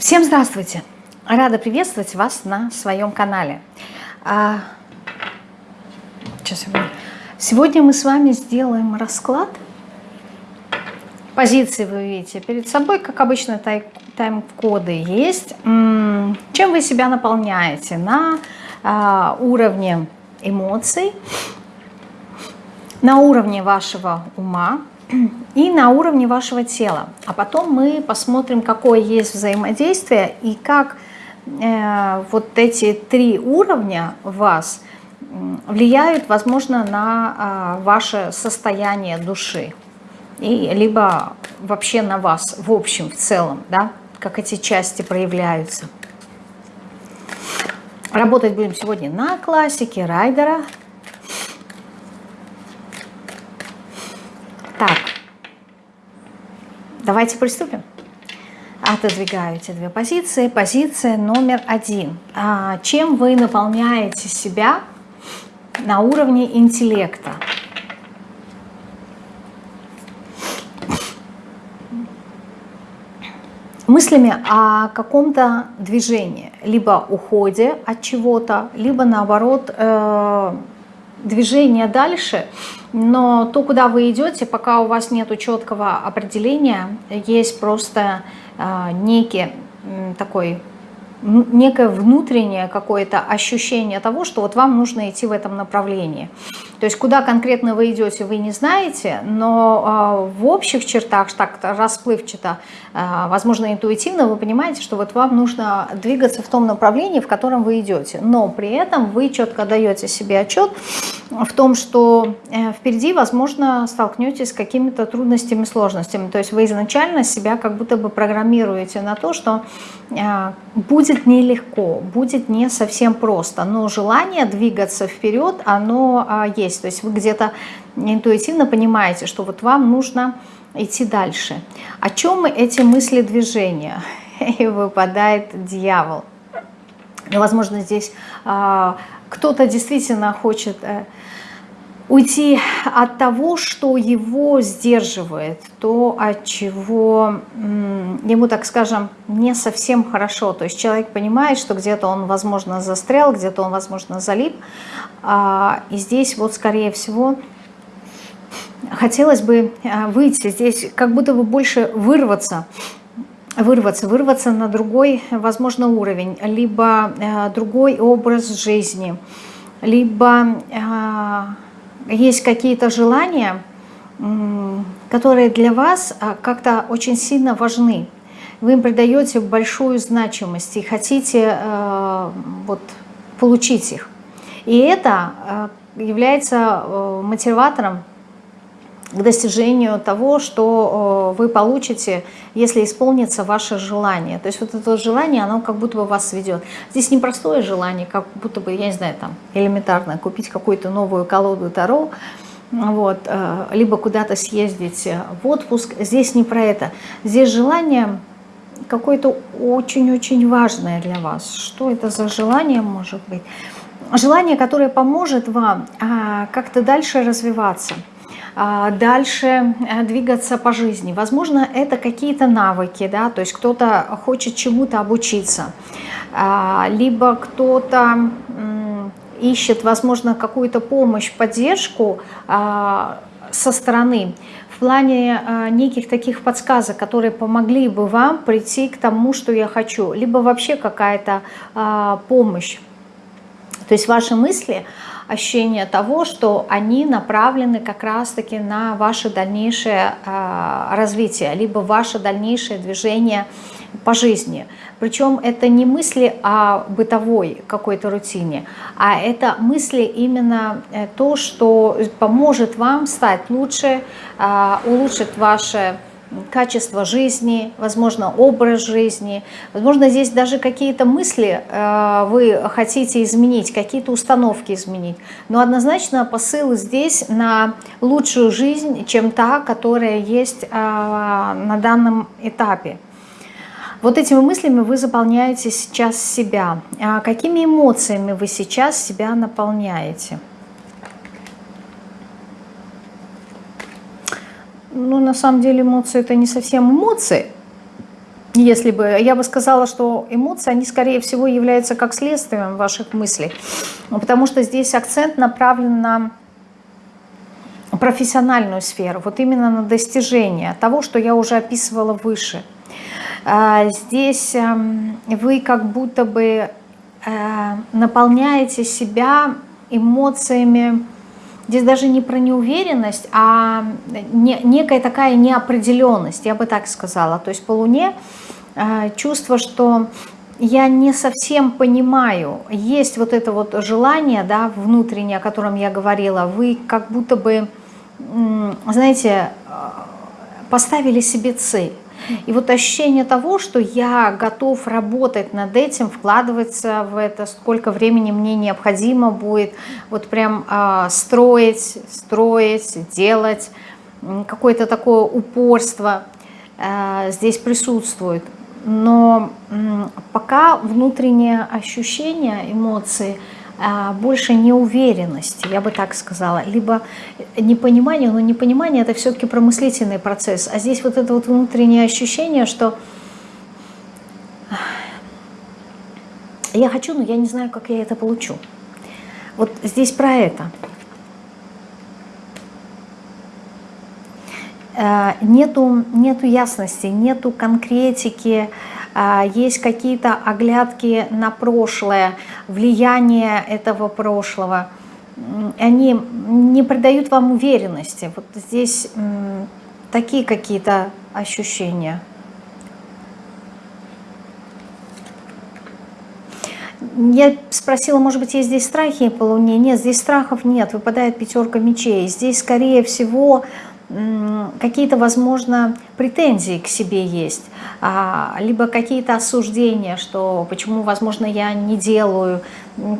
Всем здравствуйте! Рада приветствовать вас на своем канале. А, сейчас Сегодня мы с вами сделаем расклад. Позиции вы видите перед собой, как обычно тайм-коды есть. Чем вы себя наполняете на а, уровне эмоций, на уровне вашего ума, и на уровне вашего тела. А потом мы посмотрим, какое есть взаимодействие и как э, вот эти три уровня вас влияют, возможно, на э, ваше состояние души. И, либо вообще на вас в общем, в целом, да, как эти части проявляются. Работать будем сегодня на классике Райдера, давайте приступим. Отодвигаю эти две позиции. Позиция номер один. А, чем вы наполняете себя на уровне интеллекта? мыслями о каком-то движении, либо уходе от чего-то, либо наоборот э, движение дальше, но то, куда вы идете, пока у вас нет четкого определения, есть просто э, некий такой некое внутреннее какое-то ощущение того, что вот вам нужно идти в этом направлении. То есть куда конкретно вы идете, вы не знаете, но э, в общих чертах, так расплывчато, э, возможно, интуитивно, вы понимаете, что вот вам нужно двигаться в том направлении, в котором вы идете. Но при этом вы четко даете себе отчет в том, что э, впереди, возможно, столкнетесь с какими-то трудностями, сложностями. То есть вы изначально себя как будто бы программируете на то, что э, будет нелегко, будет не совсем просто, но желание двигаться вперед, оно э, есть есть. То есть вы где-то интуитивно понимаете, что вот вам нужно идти дальше. О чем эти мысли движения? И выпадает дьявол. Ну, возможно, здесь а, кто-то действительно хочет... А, уйти от того, что его сдерживает, то, от чего ему, так скажем, не совсем хорошо. То есть человек понимает, что где-то он, возможно, застрял, где-то он, возможно, залип. А, и здесь вот, скорее всего, хотелось бы а, выйти, здесь как будто бы больше вырваться, вырваться, вырваться на другой, возможно, уровень, либо а, другой образ жизни, либо есть какие-то желания, которые для вас а, как-то очень сильно важны. Вы им придаете большую значимость и хотите э, вот, получить их. И это э, является э, мотиватором к достижению того, что вы получите, если исполнится ваше желание. То есть вот это желание, оно как будто бы вас ведет. Здесь непростое желание, как будто бы, я не знаю, там элементарно купить какую-то новую колоду Таро, вот, э, либо куда-то съездить в отпуск. Здесь не про это. Здесь желание какое-то очень-очень важное для вас. Что это за желание может быть? Желание, которое поможет вам а, как-то дальше развиваться – дальше э, двигаться по жизни. Возможно, это какие-то навыки, да, то есть кто-то хочет чему-то обучиться, а, либо кто-то ищет, возможно, какую-то помощь, поддержку а, со стороны в плане неких таких подсказок, которые помогли бы вам прийти к тому, что я хочу, либо вообще какая-то помощь. То есть ваши мысли – ощущение того, что они направлены как раз-таки на ваше дальнейшее а, развитие, либо ваше дальнейшее движение по жизни. Причем это не мысли о бытовой какой-то рутине, а это мысли именно э, то, что поможет вам стать лучше, а, улучшит ваше качество жизни, возможно, образ жизни. Возможно, здесь даже какие-то мысли э, вы хотите изменить, какие-то установки изменить. Но однозначно посыл здесь на лучшую жизнь, чем та, которая есть э, на данном этапе. Вот этими мыслями вы заполняете сейчас себя. А какими эмоциями вы сейчас себя наполняете? Ну, на самом деле эмоции это не совсем эмоции. если бы, я бы сказала, что эмоции, они скорее всего являются как следствием ваших мыслей, потому что здесь акцент направлен на профессиональную сферу, вот именно на достижение того, что я уже описывала выше. А, здесь эм, вы как будто бы э, наполняете себя эмоциями, здесь даже не про неуверенность, а некая такая неопределенность, я бы так сказала. То есть по Луне э, чувство, что я не совсем понимаю, есть вот это вот желание, да, внутреннее, о котором я говорила, вы как будто бы, знаете, э, поставили себе цель. И вот ощущение того, что я готов работать над этим, вкладываться в это, сколько времени мне необходимо будет, вот прям э, строить, строить, делать, какое-то такое упорство э, здесь присутствует. Но э, пока внутреннее ощущение, эмоции – больше неуверенности, я бы так сказала, либо непонимание, но непонимание это все-таки промыслительный процесс, а здесь вот это вот внутреннее ощущение, что я хочу, но я не знаю, как я это получу. Вот здесь про это. Э, нету, нету ясности, нету конкретики, а, есть какие-то оглядки на прошлое, влияние этого прошлого, они не придают вам уверенности. Вот здесь такие какие-то ощущения. Я спросила, может быть, есть здесь страхи по Луне? Нет, здесь страхов нет, выпадает пятерка мечей. Здесь, скорее всего, какие-то, возможно, претензии к себе есть, а, либо какие-то осуждения, что почему, возможно, я не делаю.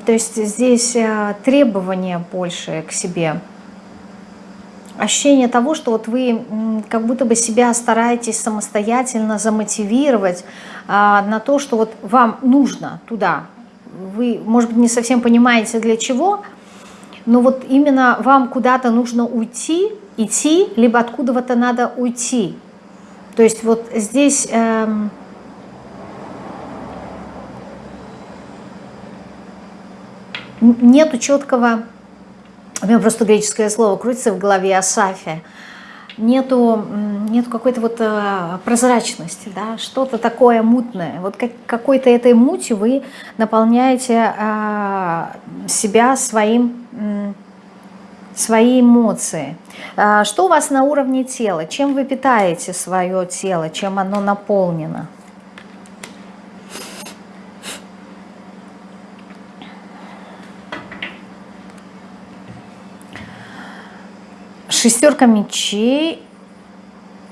То есть здесь э, требования больше к себе. Ощущение того, что вот вы как будто бы себя стараетесь самостоятельно замотивировать а, на то, что вот вам нужно туда. Вы, может быть, не совсем понимаете для чего, но вот именно вам куда-то нужно уйти, идти, либо откуда-то надо уйти. То есть вот здесь... Эм, нету четкого, у меня просто греческое слово крутится в голове, асафия, нету, нету какой-то вот э, прозрачности, да, что-то такое мутное. Вот как, какой-то этой мутью вы наполняете э, себя своим... Свои эмоции. А, что у вас на уровне тела? Чем вы питаете свое тело? Чем оно наполнено? Шестерка мечей,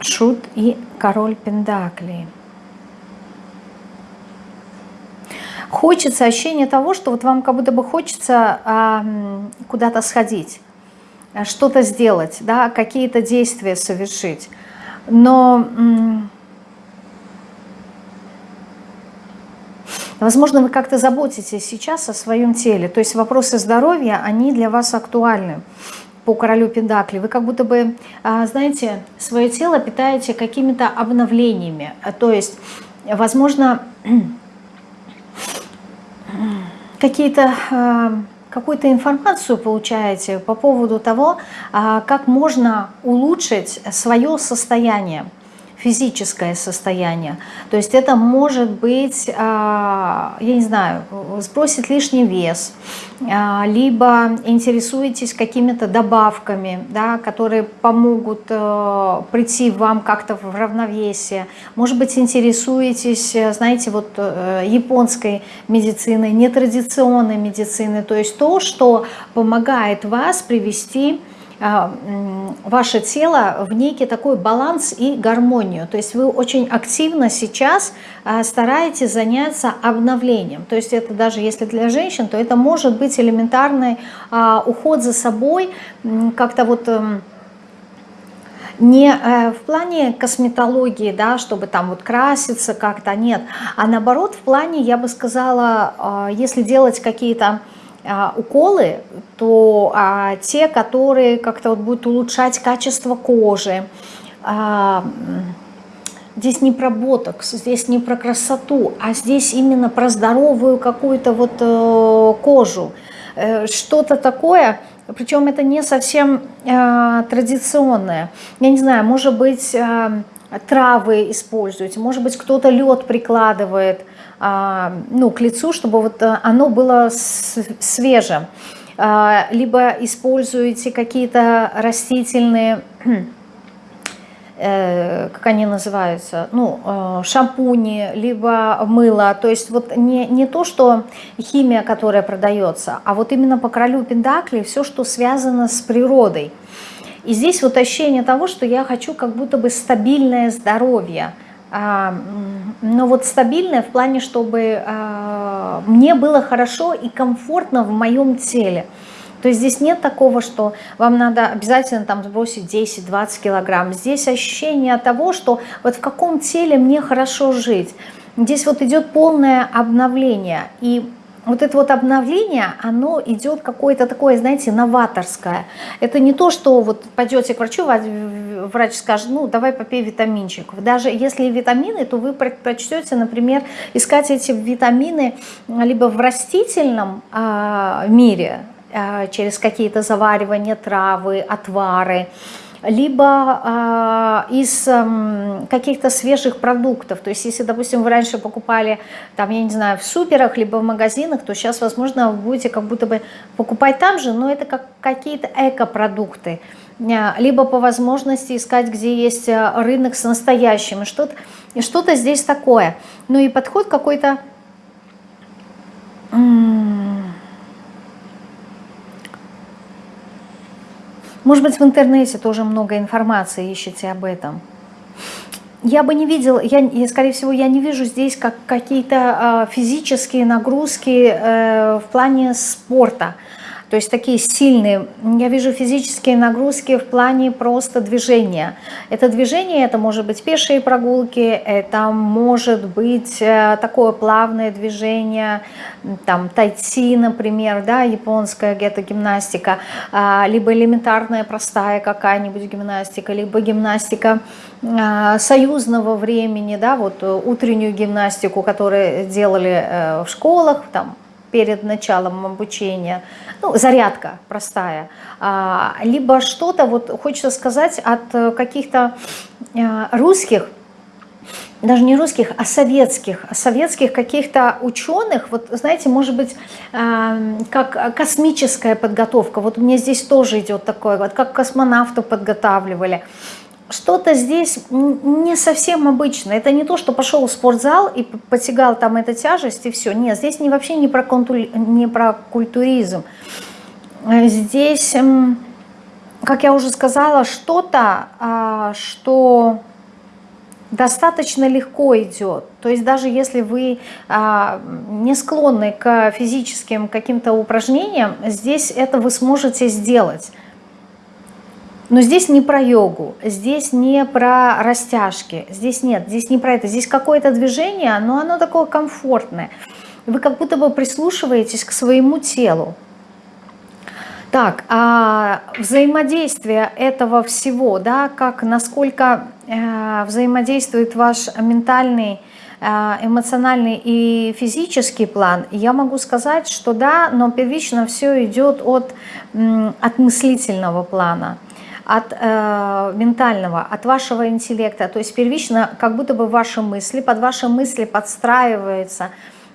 шут и король пендаклей. Хочется ощущение того, что вот вам как будто бы хочется а, куда-то сходить что-то сделать, да, какие-то действия совершить. Но, возможно, вы как-то заботитесь сейчас о своем теле. То есть вопросы здоровья, они для вас актуальны по королю Пендакли. Вы как будто бы, а, знаете, свое тело питаете какими-то обновлениями. То есть, возможно, какие-то а, какую-то информацию получаете по поводу того, а, как можно улучшить свое состояние физическое состояние. То есть это может быть, а, я не знаю, сбросить лишний вес, а, либо интересуетесь какими-то добавками, да, которые помогут э, прийти вам как-то в равновесие. Может быть, интересуетесь, знаете, вот э, японской медициной, нетрадиционной медициной, то есть то, что помогает вас привести ваше тело в некий такой баланс и гармонию. То есть вы очень активно сейчас а, стараетесь заняться обновлением. То есть это даже если для женщин, то это может быть элементарный а, уход за собой, как-то вот эм, не э, в плане косметологии, да, чтобы там вот краситься как-то, нет, а наоборот в плане, я бы сказала, если делать какие-то а, уколы, то а, те, которые как-то вот будут улучшать качество кожи, а, здесь не про ботокс, здесь не про красоту, а здесь именно про здоровую какую-то вот э, кожу. Э, Что-то такое, причем это не совсем э, традиционное. Я не знаю, может быть, травы используете, может быть, кто-то лед прикладывает ну, к лицу, чтобы вот э, оно было свежим. Э, либо используете какие-то растительные Э, как они называются, ну, э, шампуни, либо мыло, то есть вот не, не то, что химия, которая продается, а вот именно по королю Пендакли все, что связано с природой. И здесь вот ощущение того, что я хочу как будто бы стабильное здоровье, а, но вот стабильное в плане, чтобы а, мне было хорошо и комфортно в моем теле. То есть здесь нет такого, что вам надо обязательно там сбросить 10-20 килограмм. Здесь ощущение того, что вот в каком теле мне хорошо жить. Здесь вот идет полное обновление. И вот это вот обновление, оно идет какое-то такое, знаете, новаторское. Это не то, что вот пойдете к врачу, врач скажет, ну, давай попей витаминчиков. Даже если витамины, то вы предпочтете, например, искать эти витамины либо в растительном э, мире, Э, через какие-то заваривания, травы, отвары, либо э, из э, каких-то свежих продуктов. То есть, если, допустим, вы раньше покупали, там, я не знаю, в суперах, либо в магазинах, то сейчас, возможно, вы будете как будто бы покупать там же, но это как какие-то экопродукты. Э, либо по возможности искать, где есть э, рынок с настоящими, что-то что, -то, здесь такое. Ну и подход какой-то Может быть, в интернете тоже много информации ищете об этом. Я бы не видела, я, скорее всего, я не вижу здесь как какие-то э, физические нагрузки э, в плане спорта. То есть такие сильные. Я вижу физические нагрузки в плане просто движения. Это движение, это может быть пешие прогулки, это может быть э, такое плавное движение, там тайци, например, да, японская где-то гимнастика, а, либо элементарная простая какая-нибудь гимнастика, либо гимнастика а, союзного времени, да, вот утреннюю гимнастику, которую делали э, в школах, там перед началом обучения, ну, зарядка простая, а, либо что-то, вот хочется сказать, от э, каких-то э, русских, даже не русских, а советских, советских каких-то ученых, вот знаете, может быть, э, как космическая подготовка, вот мне здесь тоже идет такое, вот как космонавтов подготавливали, что-то здесь не совсем обычно. Это не то, что пошел в спортзал и потягал там эту тяжесть и все. Нет, здесь не, вообще не про, культури, не про культуризм. Здесь, как я уже сказала, что-то, а, что достаточно легко идет. То есть даже если вы а, не склонны к физическим каким-то упражнениям, здесь это вы сможете сделать. Но здесь не про йогу, здесь не про растяжки, здесь нет, здесь не про это. Здесь какое-то движение, но оно такое комфортное. Вы как будто бы прислушиваетесь к своему телу. Так, а взаимодействие этого всего, да, как, насколько э, взаимодействует ваш ментальный, э, эмоциональный и физический план, я могу сказать, что да, но первично все идет от, от мыслительного плана от э, ментального, от вашего интеллекта. То есть первично как будто бы ваши мысли, под ваши мысли подстраиваются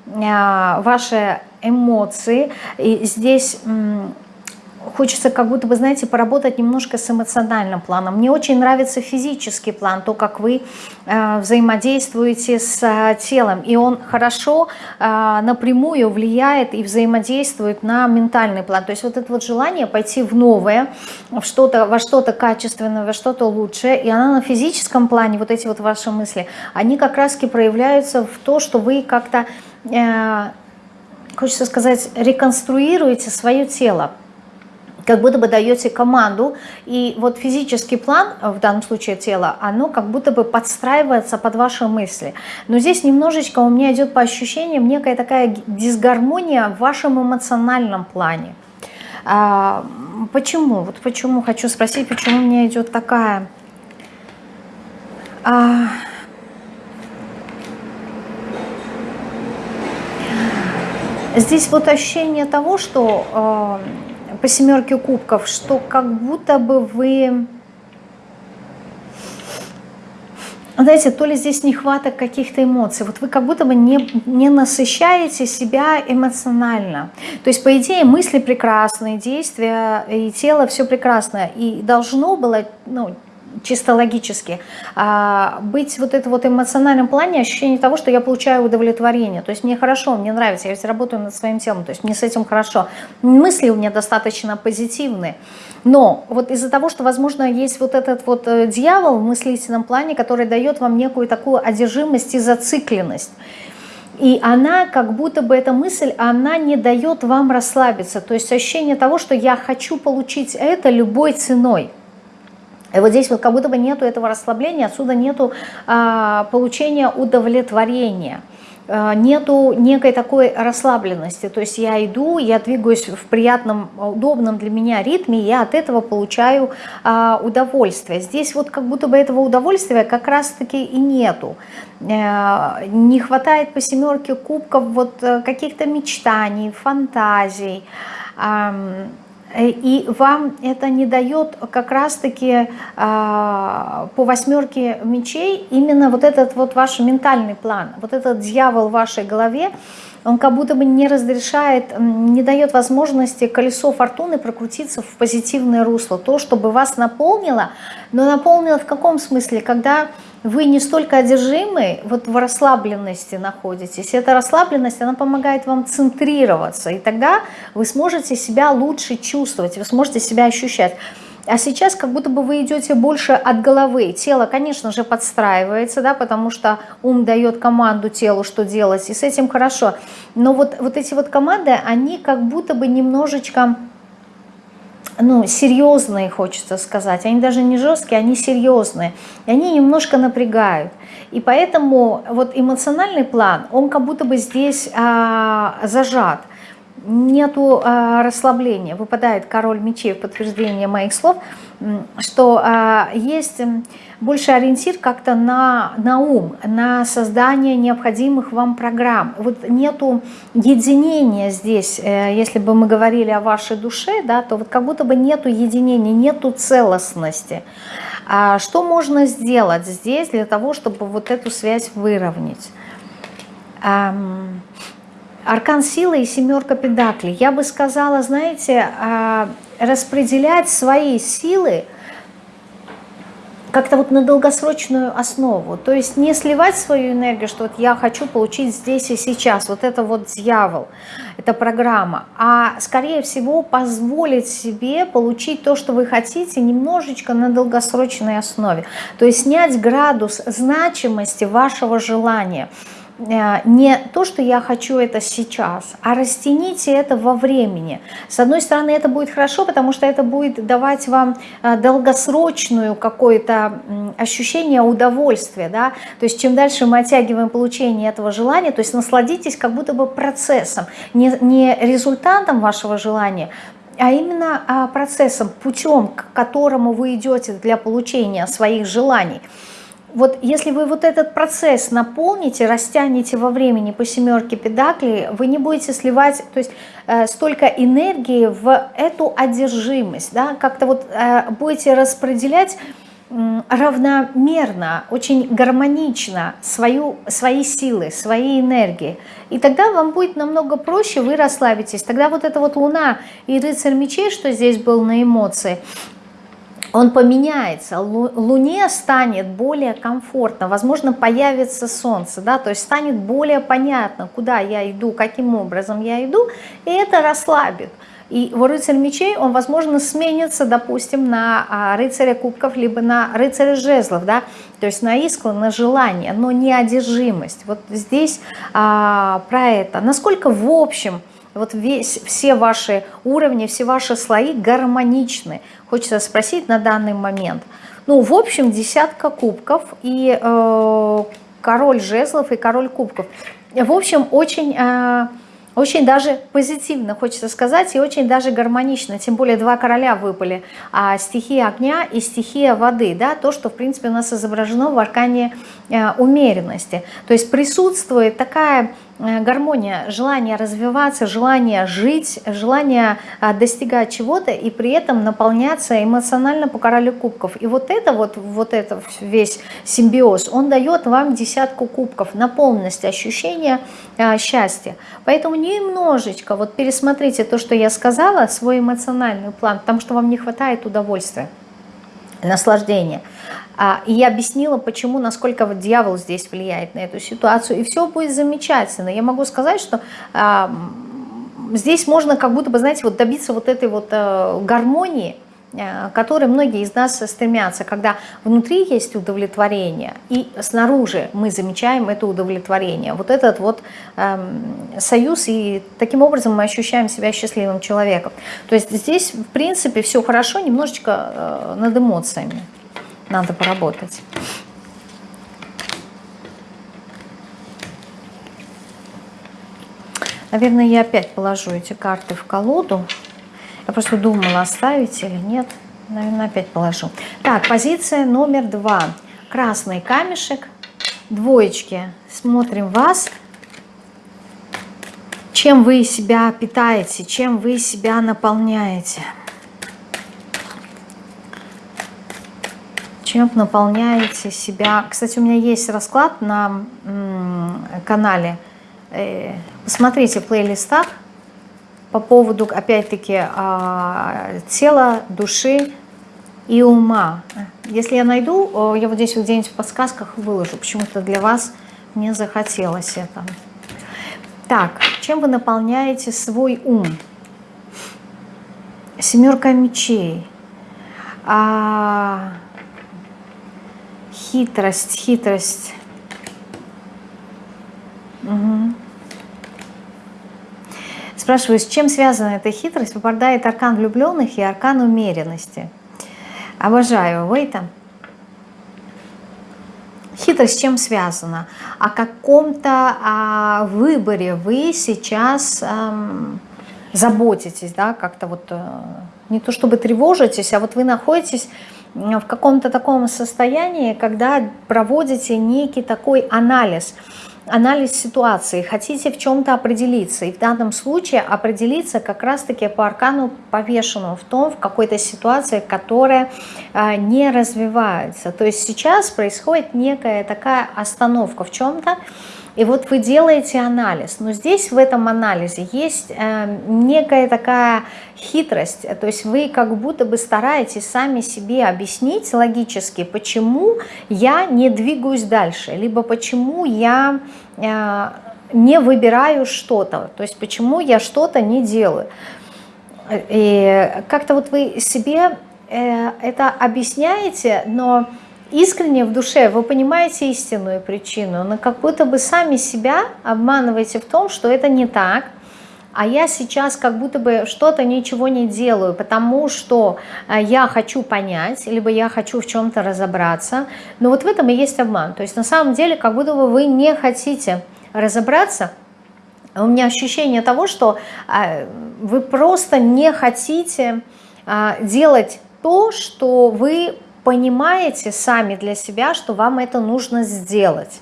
э, ваши эмоции. И здесь... Э, хочется как будто бы, знаете, поработать немножко с эмоциональным планом. Мне очень нравится физический план, то, как вы э, взаимодействуете с э, телом. И он хорошо э, напрямую влияет и взаимодействует на ментальный план. То есть вот это вот желание пойти в новое, в что-то, во что-то качественное, во что-то лучшее. И она на физическом плане, вот эти вот ваши мысли, они как раз-таки проявляются в то, что вы как-то... Э, хочется сказать, реконструируете свое тело, как будто бы даете команду, и вот физический план, э, в данном случае тело, оно как будто бы подстраивается под ваши мысли. Но здесь немножечко у меня идет по ощущениям некая такая дисгармония в вашем эмоциональном плане. А, почему? Вот почему хочу спросить, почему у меня идет такая... А... Здесь вот ощущение того, что... Э по семерке кубков, что как будто бы вы знаете, то ли здесь нехваток каких-то эмоций, вот вы как будто бы не, не насыщаете себя эмоционально. То есть, по идее, мысли прекрасные, действия и тело все прекрасно. И должно было, ну, чисто логически, а, быть вот это вот эмоциональном плане ощущение того, что я получаю удовлетворение. То есть мне хорошо, мне нравится, я ведь работаю над своим телом, то есть мне с этим хорошо. Мысли у меня достаточно позитивные. Но вот из-за того, что, возможно, есть вот этот вот э, дьявол в мыслительном плане, который дает вам некую такую одержимость и зацикленность, и она, как будто бы эта мысль, она не дает вам расслабиться. То есть ощущение того, что я хочу получить это любой ценой. И вот здесь вот как будто бы нету этого расслабления, отсюда нету а, получения удовлетворения а, нету некой такой расслабленности, то есть я иду, я двигаюсь в приятном, удобном для меня ритме, я от этого получаю а, удовольствие. Здесь вот как будто бы этого удовольствия как раз-таки и нету. А, не хватает по семерке кубков вот э, каких-то мечтаний, фантазий, а, и вам это не дает как раз-таки а, по восьмерке мечей именно вот этот вот ваш ментальный план, вот этот дьявол в вашей голове, он как будто бы не разрешает, не дает возможности колесо фортуны прокрутиться в позитивное русло, то, чтобы вас наполнило, но наполнило в каком смысле, когда вы не столько одержимы, вот в расслабленности находитесь. Эта расслабленность, она помогает вам центрироваться, и тогда вы сможете себя лучше чувствовать, вы сможете себя ощущать. А сейчас как будто бы вы идете больше от головы. Тело, конечно же, подстраивается, да, потому что ум дает команду телу, что делать, и с этим хорошо. Но вот, вот эти вот команды, они как будто бы немножечко ну, серьезные, хочется сказать. Они даже не жесткие, они серьезные. И они немножко напрягают. И поэтому вот эмоциональный план, он как будто бы здесь а, зажат нету э, расслабления. Выпадает король мечей в подтверждение моих слов, что э, есть больше ориентир как-то на, на ум, на создание необходимых вам программ. Вот нету единения здесь, э, если бы мы говорили о вашей душе, да, то вот как будто бы нету единения, нету целостности. А что можно сделать здесь для того, чтобы вот эту связь выровнять? Аркан силы и семерка педаклей. Я бы сказала, знаете, а, распределять свои силы как-то вот на долгосрочную основу. То есть не сливать свою энергию, что вот я хочу получить здесь и сейчас. Вот это вот дьявол, это программа. А скорее всего позволить себе получить то, что вы хотите, немножечко на долгосрочной основе. То есть снять градус значимости вашего желания – не то, что я хочу это сейчас, а растяните это во времени. С одной стороны, это будет хорошо, потому что это будет давать вам э, долгосрочную какое-то ощущение удовольствия. Да? То есть чем дальше мы оттягиваем получение этого желания, то есть насладитесь как будто бы процессом, не, не результатом вашего желания, а именно а, процессом, путем, к которому вы идете для получения своих желаний – вот если вы вот этот процесс наполните, растянете во времени по семерке педаклей, вы не будете сливать то есть, э, столько энергии в эту одержимость, да, как-то вот э, будете распределять э, равномерно, очень гармонично свою, свои силы, свои энергии. И тогда вам будет намного проще, вы расслабитесь. Тогда вот эта вот луна и рыцарь мечей, что здесь был на эмоции, он поменяется, Луне станет более комфортно, возможно, появится Солнце, да, то есть станет более понятно, куда я иду, каким образом я иду, и это расслабит. И рыцарь мечей он, возможно, сменится, допустим, на а, рыцаря кубков, либо на рыцаря жезлов, да, то есть на искру, на желание, но не одержимость. Вот здесь а, про это. Насколько в общем вот весь, все ваши уровни, все ваши слои гармоничны. Хочется спросить на данный момент. Ну, в общем, десятка кубков и э, король жезлов и король кубков. В общем, очень... Э, очень даже позитивно, хочется сказать, и очень даже гармонично. Тем более два короля выпали. А стихия огня и стихия воды. Да, то, что, в принципе, у нас изображено в аркане э, умеренности. То есть присутствует такая гармония, желание развиваться, желание жить, желание а, достигать чего-то и при этом наполняться эмоционально по королю кубков. И вот это вот, вот это весь симбиоз, он дает вам десятку кубков на полность ощущения а, счастья. Поэтому немножечко вот пересмотрите то, что я сказала, свой эмоциональный план, потому что вам не хватает удовольствия, наслаждения. А, и я объяснила, почему, насколько вот дьявол здесь влияет на эту ситуацию. И все будет замечательно. Я могу сказать, что а, здесь можно как будто бы, знаете, вот добиться вот этой вот а, гармонии, а, которой многие из нас стремятся, когда внутри есть удовлетворение, и снаружи мы замечаем это удовлетворение. Вот этот вот э, союз, и таким образом мы ощущаем себя счастливым человеком. То есть здесь, в принципе, все хорошо, немножечко э, над эмоциями надо поработать. Наверное, я опять положу эти карты в колоду. Я просто думала, оставить или нет. Наверное, опять положу. Так, позиция номер два. Красный камешек, двоечки. Смотрим вас. Чем вы себя питаете, чем вы себя наполняете. чем наполняете себя. Кстати, у меня есть расклад на канале. Э, посмотрите в плейлистах по поводу, опять-таки, а, тела, души и ума. Если я найду, я вот здесь вот где-нибудь в подсказках выложу. Почему-то для вас мне захотелось это. Так, чем вы наполняете свой ум? Семерка мечей. А, Хитрость, хитрость. Угу. Спрашиваю, с чем связана эта хитрость? Выпадает аркан влюбленных и аркан умеренности. Обожаю вы это. Хитрость с чем связана? О каком-то о выборе вы сейчас эм, заботитесь, да, как-то вот э, не то чтобы тревожитесь, а вот вы находитесь в каком-то таком состоянии, когда проводите некий такой анализ, анализ ситуации, хотите в чем-то определиться. И в данном случае определиться как раз-таки по аркану повешенному в том, в какой-то ситуации, которая а, не развивается. То есть сейчас происходит некая такая остановка в чем-то, и вот вы делаете анализ, но здесь в этом анализе есть э, некая такая хитрость, то есть вы как будто бы стараетесь сами себе объяснить логически, почему я не двигаюсь дальше, либо почему я э, не выбираю что-то, то есть почему я что-то не делаю. И как-то вот вы себе э, это объясняете, но искренне в душе вы понимаете истинную причину, но как будто бы сами себя обманываете в том, что это не так, а я сейчас как будто бы что-то ничего не делаю, потому что э, я хочу понять, либо я хочу в чем-то разобраться. Но вот в этом и есть обман. То есть на самом деле как будто бы вы не хотите разобраться, у меня ощущение того, что э, вы просто не хотите э, делать то, что вы понимаете сами для себя, что вам это нужно сделать.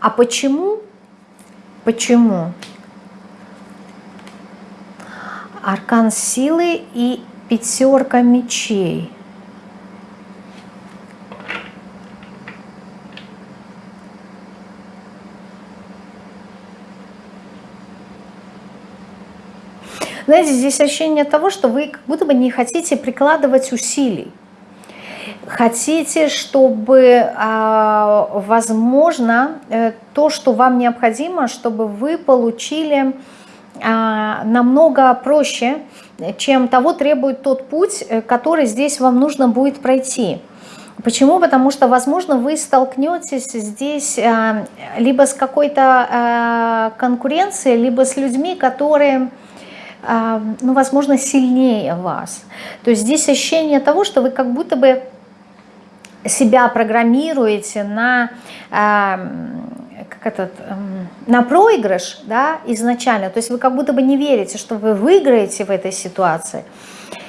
А почему? Почему? Аркан силы и пятерка мечей. Знаете, здесь ощущение того, что вы как будто бы не хотите прикладывать усилий. Хотите, чтобы, а, возможно, э, то, что вам необходимо, чтобы вы получили а, намного проще, чем того требует тот путь, э, который здесь вам нужно будет пройти. Почему? Потому что, возможно, вы столкнетесь здесь а, либо с какой-то конкуренцией, либо с людьми, которые ну, возможно, сильнее вас. То есть здесь ощущение того, что вы как будто бы себя программируете на, как этот, на проигрыш да, изначально, то есть вы как будто бы не верите, что вы выиграете в этой ситуации,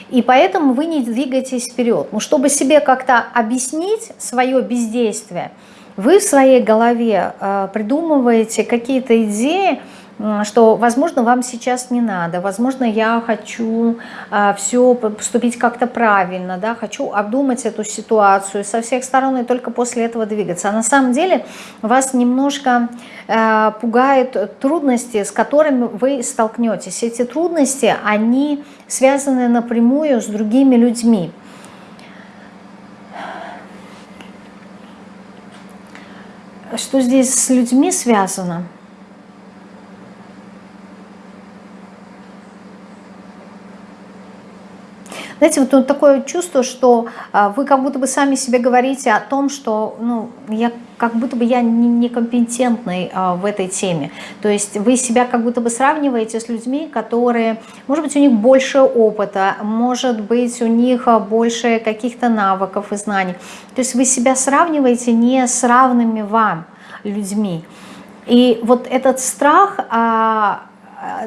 и поэтому вы не двигаетесь вперед. Ну, чтобы себе как-то объяснить свое бездействие, Вы в своей голове придумываете какие-то идеи, что, возможно, вам сейчас не надо, возможно, я хочу а, все поступить как-то правильно, да, хочу обдумать эту ситуацию со всех сторон и только после этого двигаться. А на самом деле вас немножко а, пугают трудности, с которыми вы столкнетесь. Эти трудности, они связаны напрямую с другими людьми. Что здесь с людьми связано? Знаете, вот, такое чувство, что а, вы как будто бы сами себе говорите о том, что ну, я как будто бы я некомпетентный а, в этой теме. То есть вы себя как будто бы сравниваете с людьми, которые, может быть, у них больше опыта, может быть, у них а, больше каких-то навыков и знаний. То есть вы себя сравниваете не с равными вам людьми. И вот этот страх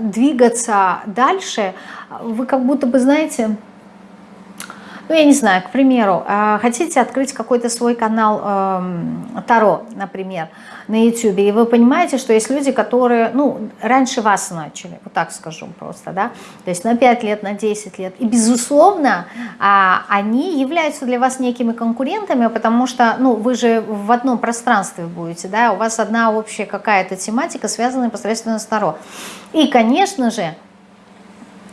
двигаться дальше, вы как будто бы, знаете, ну, я не знаю, к примеру, а, хотите открыть какой-то свой канал э, Таро, например, на YouTube, и вы понимаете, что есть люди, которые, ну, раньше вас начали, вот так скажу просто, да, то есть на 5 лет, на 10 лет, и, безусловно, э, они являются для вас некими конкурентами, потому что, ну, вы же в одном пространстве будете, да, у вас одна общая какая-то тематика, связанная непосредственно с Таро. И, конечно же,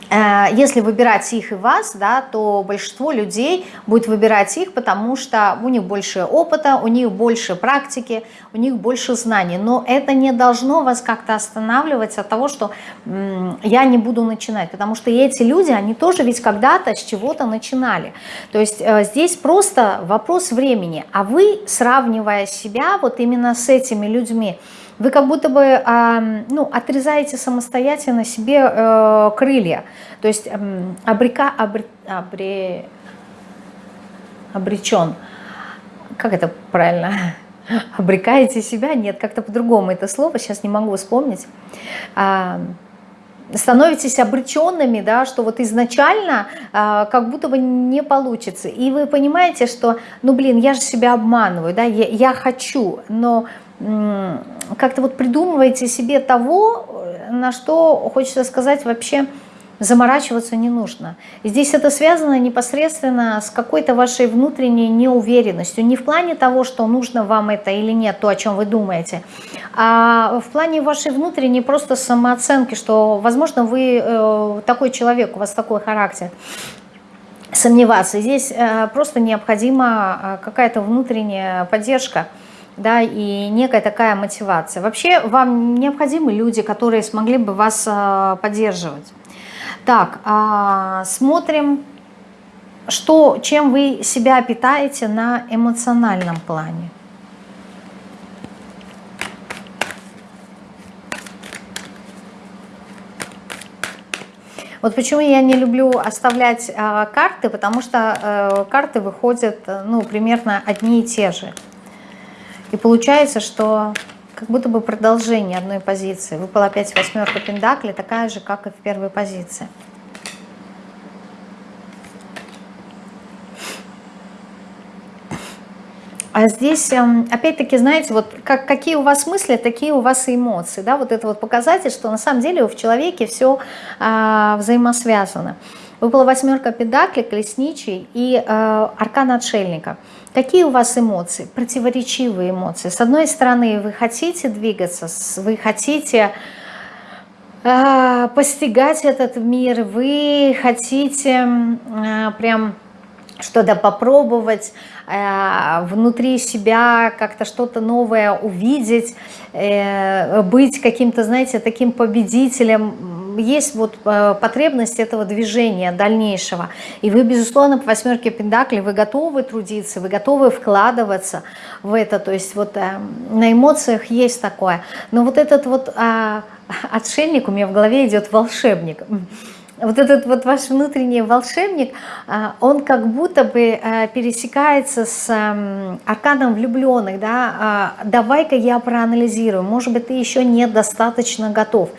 если выбирать их и вас, да, то большинство людей будет выбирать их, потому что у них больше опыта, у них больше практики, у них больше знаний. Но это не должно вас как-то останавливать от того, что я не буду начинать, потому что эти люди, они тоже ведь когда-то с чего-то начинали. То есть э, здесь просто вопрос времени, а вы, сравнивая себя вот именно с этими людьми, вы как будто бы ну, отрезаете самостоятельно себе э, крылья. То есть обрека, обре, обре, обречен. Как это правильно? Обрекаете себя? Нет, как-то по-другому это слово, сейчас не могу вспомнить. Становитесь обреченными, да, что вот изначально а, как будто бы не получится. И вы понимаете, что, ну блин, я же себя обманываю, да, я, я хочу, но как-то вот придумываете себе того, на что, хочется сказать, вообще заморачиваться не нужно. Здесь это связано непосредственно с какой-то вашей внутренней неуверенностью. Не в плане того, что нужно вам это или нет, то, о чем вы думаете, а в плане вашей внутренней просто самооценки, что, возможно, вы э, такой человек, у вас такой характер. Сомневаться. Здесь э, просто необходима э, какая-то внутренняя поддержка да, и некая такая мотивация. Вообще вам необходимы люди, которые смогли бы вас а, поддерживать. Так, а, смотрим, что, чем вы себя питаете на эмоциональном плане. Вот почему я не люблю оставлять э, карты, потому что э, карты выходят ну, примерно одни и те же. И получается, что как будто бы продолжение одной позиции. Выпала опять восьмерка пентаклей, такая же, как и в первой позиции. А здесь, эм, опять-таки, знаете, вот как, какие у вас мысли, такие у вас и эмоции. Да? Вот это вот показатель, что на самом деле в человеке все а, взаимосвязано. Выпала восьмерка педаклей, колесничий и э, аркан отшельника. Какие у вас эмоции? Противоречивые эмоции. С одной стороны, вы хотите двигаться, вы хотите э, постигать этот мир, вы хотите э, прям что-то попробовать, э, внутри себя как-то что-то новое увидеть, э, быть каким-то, знаете, таким победителем, есть вот э, потребность этого движения дальнейшего. И вы, безусловно, по восьмерке Пендакли, вы готовы трудиться, вы готовы вкладываться в это. То есть вот э, на эмоциях есть такое. Но вот этот вот а, отшельник, у меня в голове идет волшебник. Вот этот вот ваш внутренний волшебник, а, он как будто бы э, пересекается с арканом влюбленных. Да? А, давай-ка я проанализирую, может быть, ты еще недостаточно готов.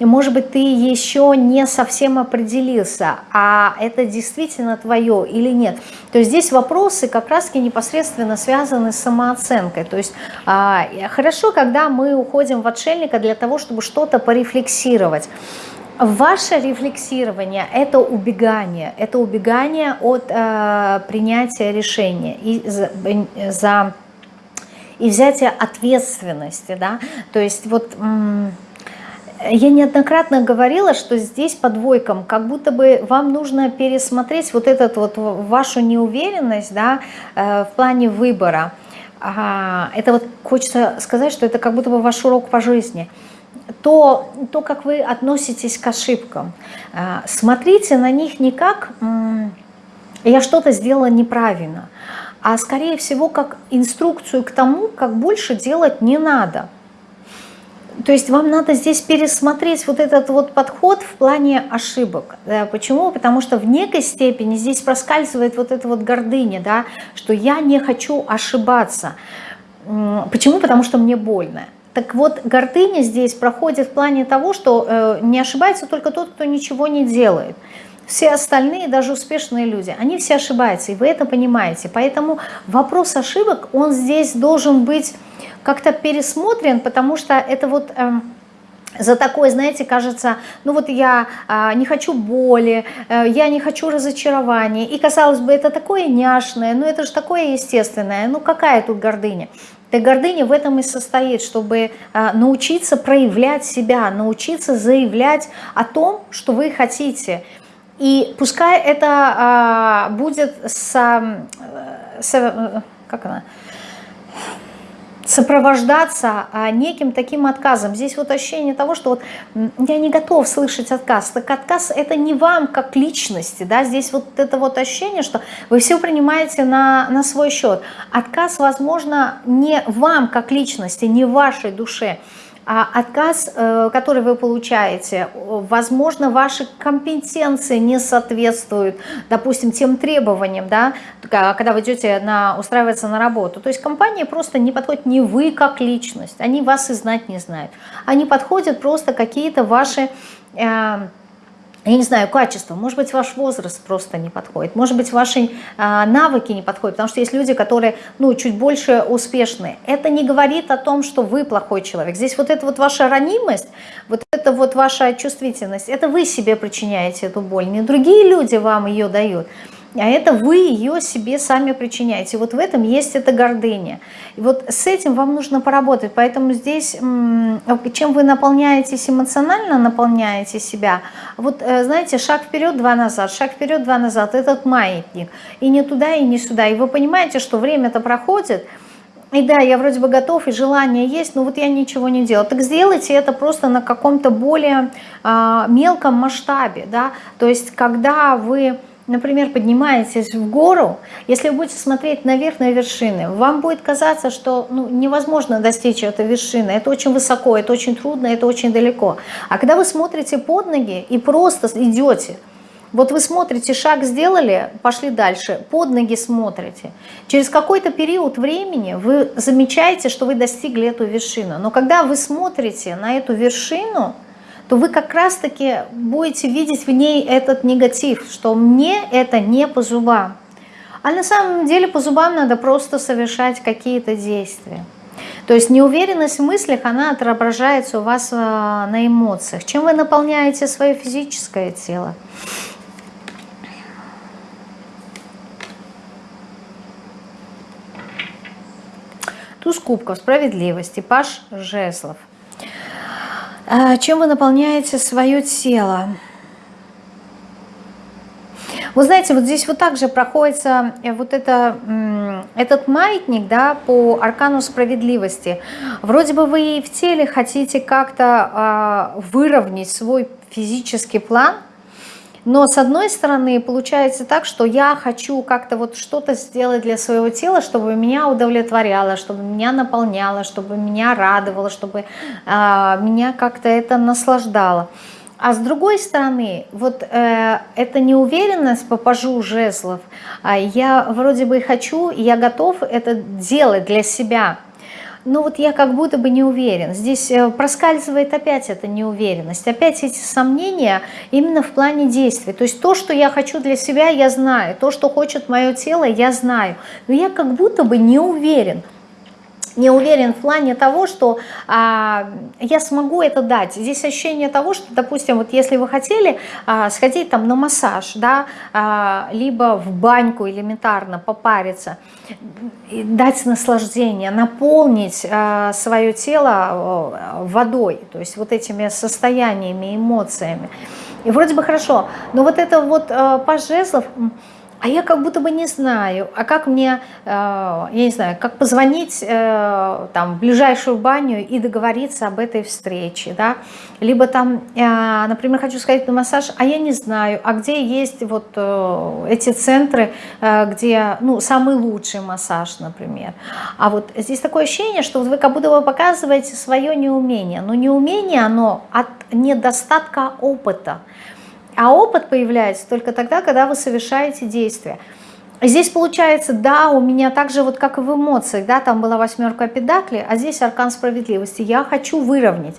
Может быть, ты еще не совсем определился, а это действительно твое или нет. То есть здесь вопросы как раз-таки непосредственно связаны с самооценкой. То есть а, хорошо, когда мы уходим в отшельника для того, чтобы что-то порефлексировать. Ваше рефлексирование – это убегание, это убегание от э, принятия решения и за, за и взятие ответственности, да, то есть вот я неоднократно говорила, что здесь по двойкам, как будто бы вам нужно пересмотреть вот этот вот вашу неуверенность, да, э, в плане выбора. Это вот хочется сказать, что это как будто бы ваш урок по жизни – то, то, как вы относитесь к ошибкам. А, смотрите на них не как «я что-то сделала неправильно», а скорее всего как инструкцию к тому, как больше делать не надо. То есть вам надо здесь пересмотреть вот этот вот подход в плане ошибок. Почему? Потому что в некой степени здесь проскальзывает вот эта вот гордыня, да, что я не хочу ошибаться. Почему? Потому что мне больно. Так вот, гордыня здесь проходит в плане того, что э, не ошибается только тот, кто ничего не делает. Все остальные, даже успешные люди, они все ошибаются, и вы это понимаете. Поэтому вопрос ошибок, он здесь должен быть как-то пересмотрен, потому что это вот... Э, за такое, знаете, кажется, ну вот я а, не хочу боли, а, я не хочу разочарования. И, казалось бы, это такое няшное, ну это же такое естественное, ну какая тут гордыня? Так гордыня в этом и состоит, чтобы а, научиться проявлять себя, научиться заявлять о том, что вы хотите. И пускай это а, будет с, с как она, сопровождаться а, неким таким отказом. Здесь вот ощущение того, что вот я не готов слышать отказ. Так отказ это не вам как личности, да, здесь вот это вот ощущение, что вы все принимаете на, на свой счет. Отказ, возможно, не вам как личности, не вашей душе, а отказ, э, который вы получаете, возможно, ваши компетенции не соответствуют, допустим, тем требованиям, да, когда вы идете на, устраиваться на работу. То есть компания просто не подходит, не вы как личность, они вас и знать не знают. Они подходят просто какие-то ваши... Э, я не знаю, качество, может быть, ваш возраст просто не подходит, может быть, ваши а, навыки не подходят, потому что есть люди, которые, ну, чуть больше успешные. Это не говорит о том, что вы плохой человек. Здесь вот эта вот ваша ранимость, вот это вот ваша чувствительность, это вы себе причиняете эту боль, не другие люди вам ее дают а это вы ее себе сами причиняете. Вот в этом есть эта гордыня. И вот с этим вам нужно поработать. Поэтому здесь, чем вы наполняетесь эмоционально, наполняете себя, вот э, знаете, шаг вперед, два назад, шаг вперед, два назад, этот маятник. И не туда, и не сюда. И вы понимаете, что время-то проходит, и да, я вроде бы готов, и желание есть, но вот я ничего не делаю. Так сделайте это просто на каком-то более э, мелком масштабе, да, то есть когда вы например, поднимаетесь в гору, если вы будете смотреть наверх на вершины, вам будет казаться, что ну, невозможно достичь этой вершины. Это очень высоко, это очень трудно, это очень далеко. А когда вы смотрите под ноги и просто идете, вот вы смотрите, шаг сделали, пошли дальше, под ноги смотрите. Через какой-то период времени вы замечаете, что вы достигли эту вершину. Но когда вы смотрите на эту вершину, то вы как раз-таки будете видеть в ней этот негатив, что мне это не по зубам. А на самом деле по зубам надо просто совершать какие-то действия. То есть неуверенность в мыслях, она отображается у вас э, на эмоциях. Чем вы наполняете свое физическое тело? Туз кубков, справедливости, паш жезлов – чем вы наполняете свое тело? Вы знаете, вот здесь вот также проходится э, вот это, этот маятник да, по аркану справедливости. Вроде бы вы и в теле хотите как-то э, выровнять свой физический план – но с одной стороны получается так, что я хочу как-то вот что-то сделать для своего тела, чтобы меня удовлетворяло, чтобы меня наполняло, чтобы меня радовало, чтобы э, меня как-то это наслаждало. А с другой стороны, вот э, эта неуверенность по пажу жезлов, э, я вроде бы хочу, я готов это делать для себя, ну вот я как будто бы не уверен. Здесь э, проскальзывает опять эта неуверенность, опять эти сомнения именно в плане действий. То есть то, что я хочу для себя, я знаю, то, что хочет мое тело, я знаю. Но я как будто бы не уверен не уверен в плане того, что а, я смогу это дать. Здесь ощущение того, что, допустим, вот если вы хотели а, сходить там на массаж, да, а, либо в баньку элементарно попариться, дать наслаждение, наполнить а, свое тело а, водой, то есть вот этими состояниями, эмоциями. И вроде бы хорошо, но вот это вот а, по жезлов а я как будто бы не знаю, а как мне, э, я не знаю, как позвонить э, там, в ближайшую баню и договориться об этой встрече, да, либо там, э, например, хочу сходить на массаж, а я не знаю, а где есть вот эти центры, где, ну, самый лучший массаж, например. А вот здесь такое ощущение, что вы как будто бы показываете свое неумение, но неумение, оно от недостатка опыта, а опыт появляется только тогда, когда вы совершаете действия. Здесь получается, да, у меня так же, вот как и в эмоциях, да, там была восьмерка педакли, а здесь аркан справедливости. Я хочу выровнять,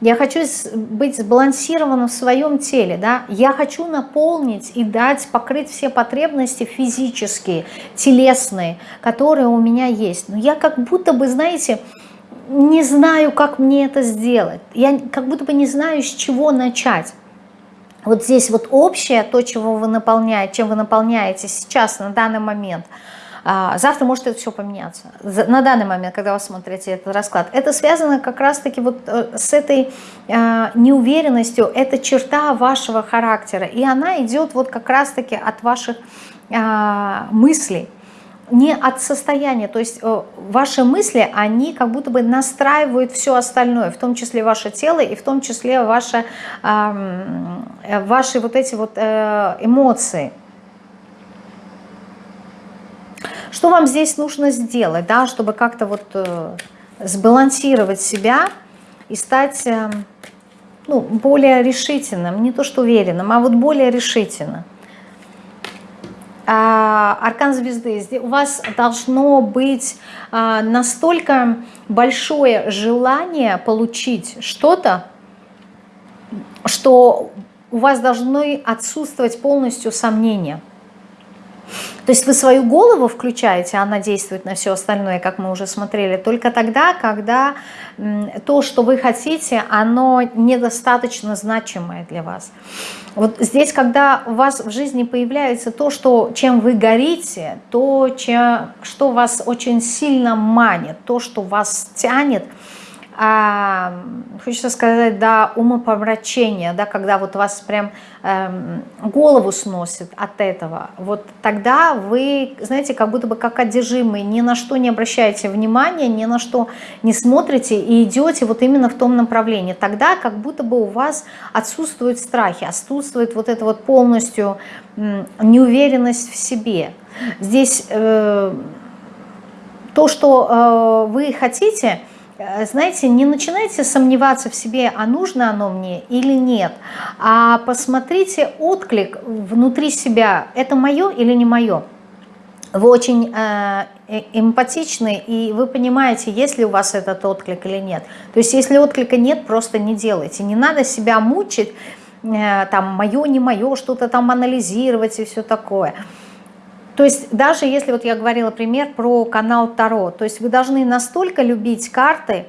я хочу быть сбалансированным в своем теле, да, я хочу наполнить и дать, покрыть все потребности физические, телесные, которые у меня есть. Но я как будто бы, знаете, не знаю, как мне это сделать. Я как будто бы не знаю, с чего начать вот здесь вот общее, то, чего вы наполняете, чем вы наполняете сейчас, на данный момент, а, завтра может это все поменяться. На данный момент, когда вы смотрите этот расклад, это связано как раз-таки вот э, с этой а, неуверенностью, это черта вашего характера, и она идет вот как раз-таки от ваших а, мыслей не от состояния, то есть э, ваши мысли, они как будто бы настраивают все остальное, в том числе ваше тело и в том числе ваши, ваши вот эти вот э, эмоции. Что вам здесь нужно сделать, да, чтобы как-то вот э, сбалансировать себя и стать ну, более решительным, не то что уверенным, а вот более решительным. А, аркан звезды, у вас должно быть а, настолько большое желание получить что-то, что у вас должны отсутствовать полностью сомнения. То есть вы свою голову включаете, она действует на все остальное, как мы уже смотрели, только тогда, когда то, что вы хотите, оно недостаточно значимое для вас. Вот здесь, когда у вас в жизни появляется то, что, чем вы горите, то, чем, что вас очень сильно манит, то, что вас тянет – а, хочется сказать, до умопомрачения, да, когда вот вас прям эм, голову сносит от этого, вот тогда вы, знаете, как будто бы как одержимые, ни на что не обращаете внимания, ни на что не смотрите и идете вот именно в том направлении. Тогда как будто бы у вас отсутствуют страхи, отсутствует вот это вот полностью э, неуверенность в себе. Здесь э, то, что э, вы хотите – знаете, не начинайте сомневаться в себе, а нужно оно мне или нет, а посмотрите отклик внутри себя, это мое или не мое. Вы очень э, э, эмпатичны, и вы понимаете, есть ли у вас этот отклик или нет. То есть, если отклика нет, просто не делайте. Не надо себя мучить, э, там, мое, не мое, что-то там анализировать и все такое. То есть даже если вот я говорила пример про канал Таро, то есть вы должны настолько любить карты,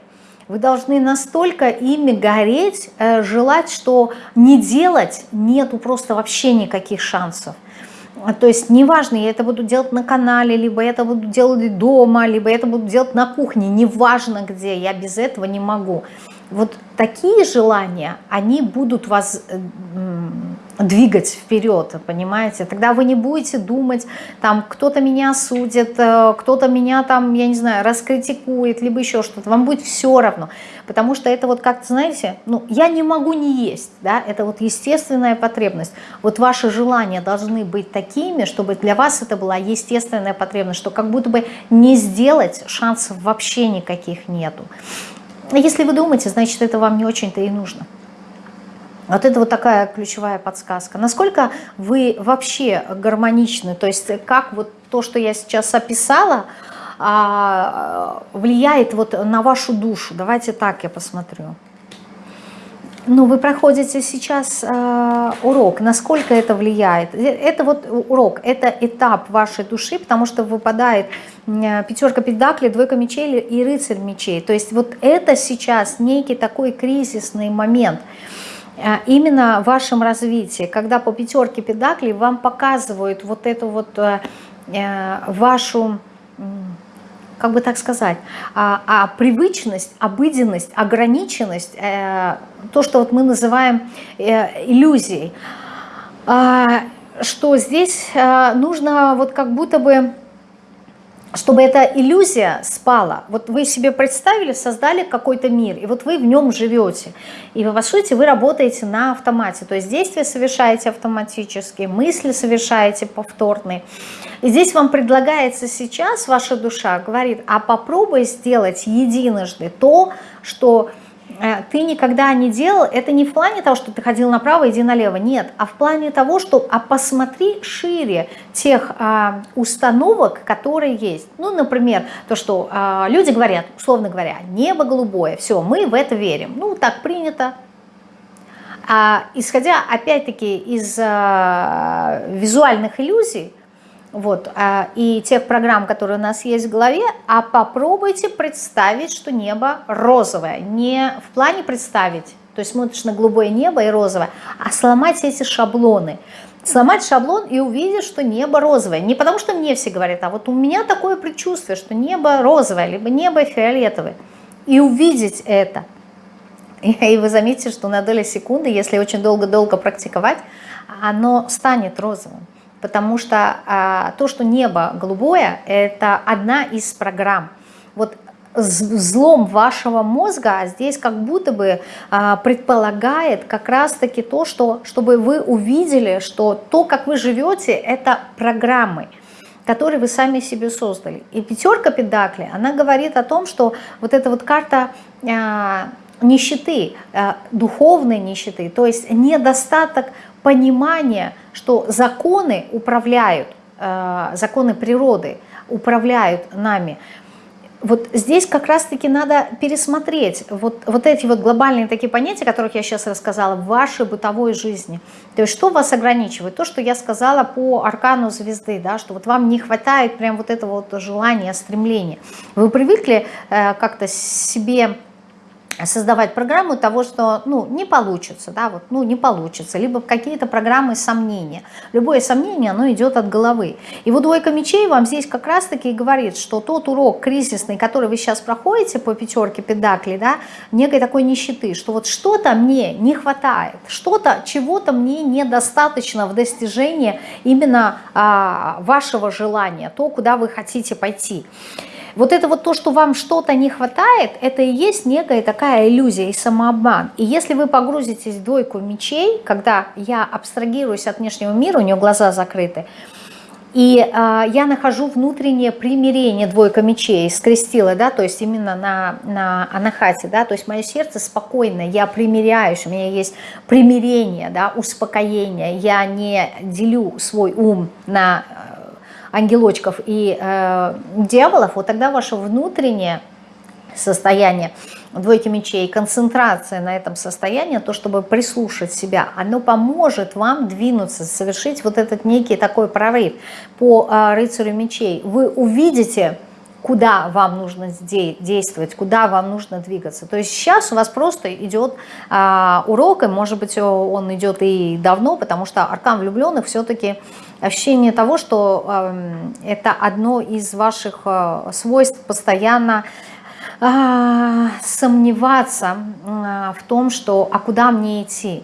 вы должны настолько ими гореть, э, желать, что не делать нету просто вообще никаких шансов. То есть неважно, я это буду делать на канале, либо я это буду делать дома, либо я это буду делать на кухне, неважно где, я без этого не могу. Вот такие желания, они будут вас э, двигать вперед, понимаете? Тогда вы не будете думать, там, кто-то меня осудит, э, кто-то меня там, я не знаю, раскритикует, либо еще что-то. Вам будет все равно, потому что это вот как-то, знаете, ну, я не могу не есть, да, это вот естественная потребность. Вот ваши желания должны быть такими, чтобы для вас это была естественная потребность, что как будто бы не сделать шансов вообще никаких нету. Если вы думаете, значит, это вам не очень-то и нужно. Вот это вот такая ключевая подсказка. Насколько вы вообще гармоничны, то есть как вот то, что я сейчас описала, а, влияет вот на вашу душу? Давайте так я посмотрю. Ну, вы проходите сейчас э, урок, насколько это влияет. Это вот урок, это этап вашей души, потому что выпадает э, пятерка педаклей, двойка мечей и рыцарь мечей. То есть вот это сейчас некий такой кризисный момент э, именно в вашем развитии, когда по пятерке педаклей вам показывают вот эту вот э, э вашу как бы так сказать, а, а привычность, обыденность, ограниченность, э, то, что вот мы называем э, иллюзией, э, что здесь э, нужно вот как будто бы чтобы эта иллюзия спала. Вот вы себе представили, создали какой-то мир, и вот вы в нем живете. И по сути вы работаете на автомате. То есть действия совершаете автоматически, мысли совершаете повторные. И здесь вам предлагается сейчас, ваша душа говорит, а попробуй сделать единожды то, что ты никогда не делал, это не в плане того, что ты ходил направо, иди налево, нет, а в плане того, что а посмотри шире тех а, установок, которые есть. Ну, например, то, что а, люди говорят, условно говоря, небо голубое, все, мы в это верим. Ну, так принято. А, исходя, опять-таки, из а, визуальных иллюзий, вот, а, и тех программ, которые у нас есть в голове, а попробуйте представить, что небо розовое. Не в плане представить, то есть смотришь на голубое небо и розовое, а сломать эти шаблоны. Сломать шаблон и увидеть, что небо розовое. Не потому, что мне все говорят, а вот у меня такое предчувствие, что небо розовое, либо небо фиолетовое. И увидеть это. И вы заметите, что на долю секунды, если очень долго-долго практиковать, оно станет розовым потому что а, то, что небо голубое, это одна из программ. Вот взлом вашего мозга здесь как будто бы а, предполагает как раз-таки то, что, чтобы вы увидели, что то, как вы живете, это программы которые вы сами себе создали. И пятерка педакли, она говорит о том, что вот эта вот карта а, нищеты, а, духовной нищеты, то есть недостаток понимание, что законы управляют, э, законы природы управляют нами. Вот здесь как раз-таки надо пересмотреть вот, вот эти вот глобальные такие понятия, о которых я сейчас рассказала, в вашей бытовой жизни. То есть что вас ограничивает? То, что я сказала по аркану звезды, да, что вот вам не хватает прям вот этого вот желания, стремления. Вы привыкли э, как-то себе создавать программу того, что ну, не получится, да, вот, ну, не получится, либо какие-то программы сомнения. Любое сомнение, оно идет от головы. И вот двойка мечей вам здесь как раз-таки и говорит, что тот урок кризисный, который вы сейчас проходите по пятерке педакли, да, некой такой нищеты, что вот что-то мне не хватает, что-то, чего-то мне недостаточно в достижении именно а, вашего желания, то, куда вы хотите пойти. Вот это вот то, что вам что-то не хватает, это и есть некая такая иллюзия и самообман. И если вы погрузитесь в двойку мечей, когда я абстрагируюсь от внешнего мира, у нее глаза закрыты, и э, я нахожу внутреннее примирение, двойка мечей, скрестила, да, то есть именно на, на анахате, да, то есть мое сердце спокойно, я примиряюсь, у меня есть примирение, да, успокоение, я не делю свой ум на ангелочков и э, дьяволов, вот тогда ваше внутреннее состояние двойки мечей, концентрация на этом состоянии, то, чтобы прислушать себя, оно поможет вам двинуться, совершить вот этот некий такой прорыв по э, рыцарю мечей. Вы увидите куда вам нужно действовать, куда вам нужно двигаться. То есть сейчас у вас просто идет а, урок, и может быть он идет и давно, потому что аркан влюбленных все-таки ощущение того, что э, это одно из ваших э, свойств постоянно э, сомневаться э, в том, что а куда мне идти.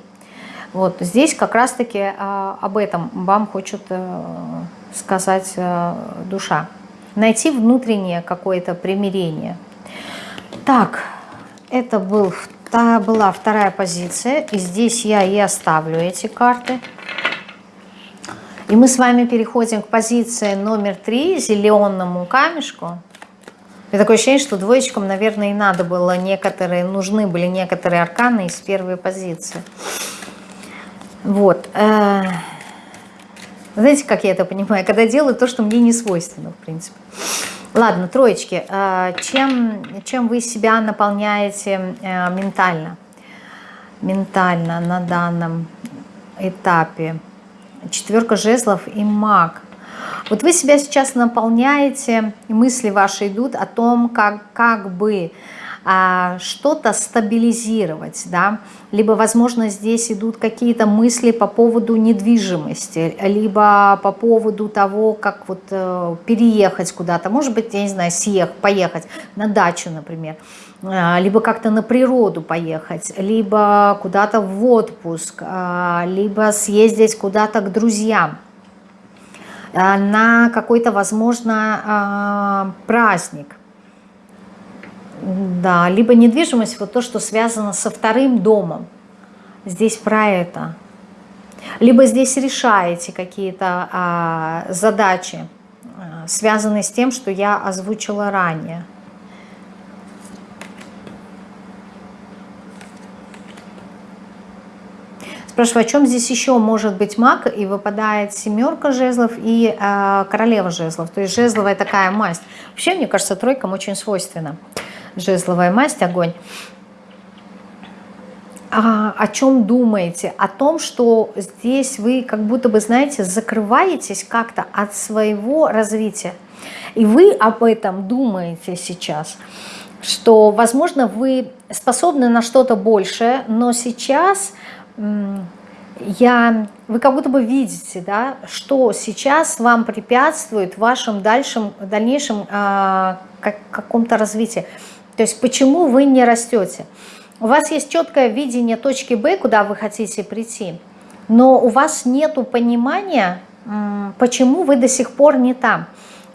Вот здесь как раз-таки э, об этом вам хочет сказать душа найти внутреннее какое-то примирение. Так, это был, та, была вторая позиция, и здесь я и оставлю эти карты. И мы с вами переходим к позиции номер три, зеленому камешку. И такое ощущение, что двоечкам, наверное, и надо было некоторые, нужны были некоторые арканы из первой позиции. Вот. Э, знаете, как я это понимаю? Когда делаю то, что мне не свойственно, в принципе. Ладно, троечки. Э, чем, чем вы себя наполняете э, ментально? Ментально на данном этапе. Четверка жезлов и маг. Вот вы себя сейчас наполняете, мысли ваши идут о том, как, как бы а, что-то стабилизировать, да, либо, возможно, здесь идут какие-то мысли по поводу недвижимости, либо по поводу того, как вот э, переехать куда-то, может быть, я не знаю, съехать, поехать на дачу, например, либо как-то на природу поехать, либо куда-то в отпуск, э, либо съездить куда-то к друзьям, э, на какой-то, возможно, праздник. Да, либо недвижимость, вот то, что связано со вторым домом. Здесь про это. Либо здесь решаете какие-то а, задачи, а, связанные с тем, что я озвучила ранее. Спрашиваю, о чем здесь еще может быть маг, и выпадает семерка жезлов и э, королева жезлов, то есть жезловая такая масть. Вообще, мне кажется, тройкам очень свойственно жезловая масть, огонь. А, о чем думаете? О том, что здесь вы как будто бы, знаете, закрываетесь как-то от своего развития. И вы об этом думаете сейчас, что, возможно, вы способны на что-то большее, но сейчас я, вы как будто бы видите, да, что сейчас вам препятствует в вашем дальшем, дальнейшем э, как, каком-то развитии. То есть почему вы не растете? У вас есть четкое видение точки Б, куда вы хотите прийти, но у вас нет понимания, почему вы до сих пор не там.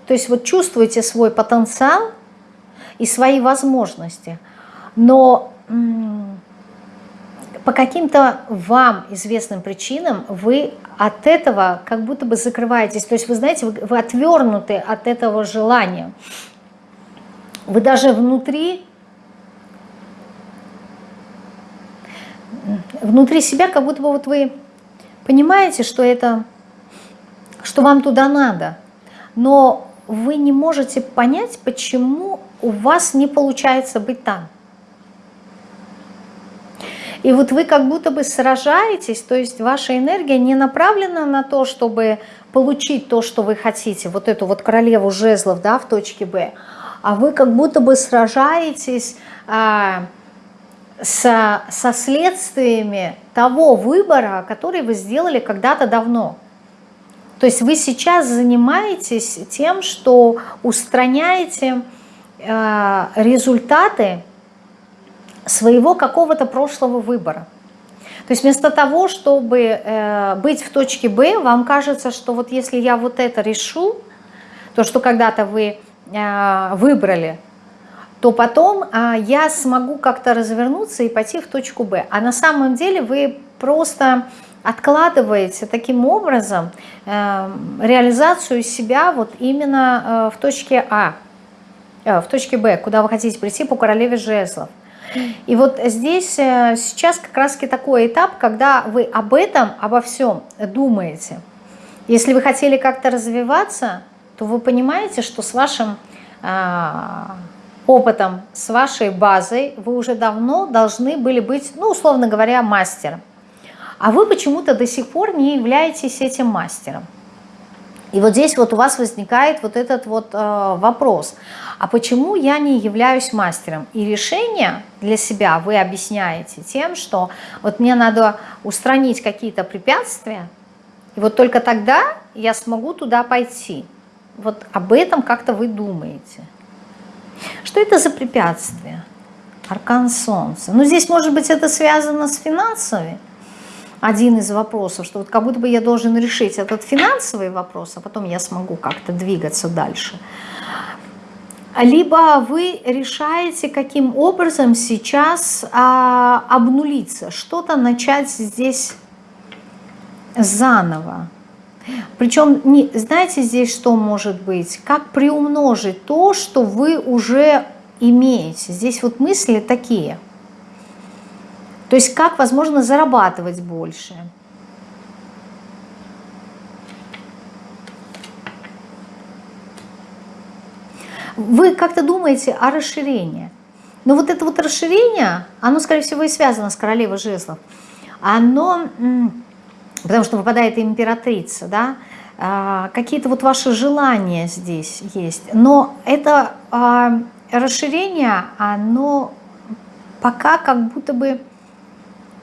То есть вот чувствуете свой потенциал и свои возможности, но по каким-то вам известным причинам вы от этого как будто бы закрываетесь. То есть вы знаете, вы, вы отвернуты от этого желания. Вы даже внутри, внутри себя, как будто бы вот вы понимаете, что это, что вам туда надо, но вы не можете понять, почему у вас не получается быть там. И вот вы как будто бы сражаетесь, то есть ваша энергия не направлена на то, чтобы получить то, что вы хотите, вот эту вот королеву жезлов да, в точке Б, а вы как будто бы сражаетесь а, со, со следствиями того выбора, который вы сделали когда-то давно. То есть вы сейчас занимаетесь тем, что устраняете э, результаты своего какого-то прошлого выбора. То есть вместо того, чтобы э, быть в точке Б, вам кажется, что вот если я вот это решу, то, что когда-то вы а, выбрали, то потом а, я смогу как-то развернуться и пойти в точку Б. А на самом деле вы просто откладываете таким образом э, реализацию себя вот именно э, в точке А, э, в точке Б, куда вы хотите прийти по королеве жезлов. И вот здесь сейчас как раз такой этап, когда вы об этом, обо всем думаете. Если вы хотели как-то развиваться, то вы понимаете, что с вашим а, опытом, с вашей базой вы уже давно должны были быть, ну, условно говоря, мастером. А вы почему-то до сих пор не являетесь этим мастером. И вот здесь вот у вас возникает вот этот вот э, вопрос, а почему я не являюсь мастером? И решение для себя вы объясняете тем, что вот мне надо устранить какие-то препятствия, и вот только тогда я смогу туда пойти. Вот об этом как-то вы думаете. Что это за препятствие? Аркан Солнца. Ну, здесь, может быть, это связано с финансами. Один из вопросов, что вот как будто бы я должен решить этот финансовый вопрос, а потом я смогу как-то двигаться дальше. Либо вы решаете, каким образом сейчас а, обнулиться, что-то начать здесь заново. Причем, не, знаете здесь что может быть? Как приумножить то, что вы уже имеете. Здесь вот мысли такие. То есть как, возможно, зарабатывать больше. Вы как-то думаете о расширении. Но вот это вот расширение, оно, скорее всего, и связано с королевой жезлов. Оно, потому что выпадает императрица, да, а, какие-то вот ваши желания здесь есть. Но это а, расширение, оно пока как будто бы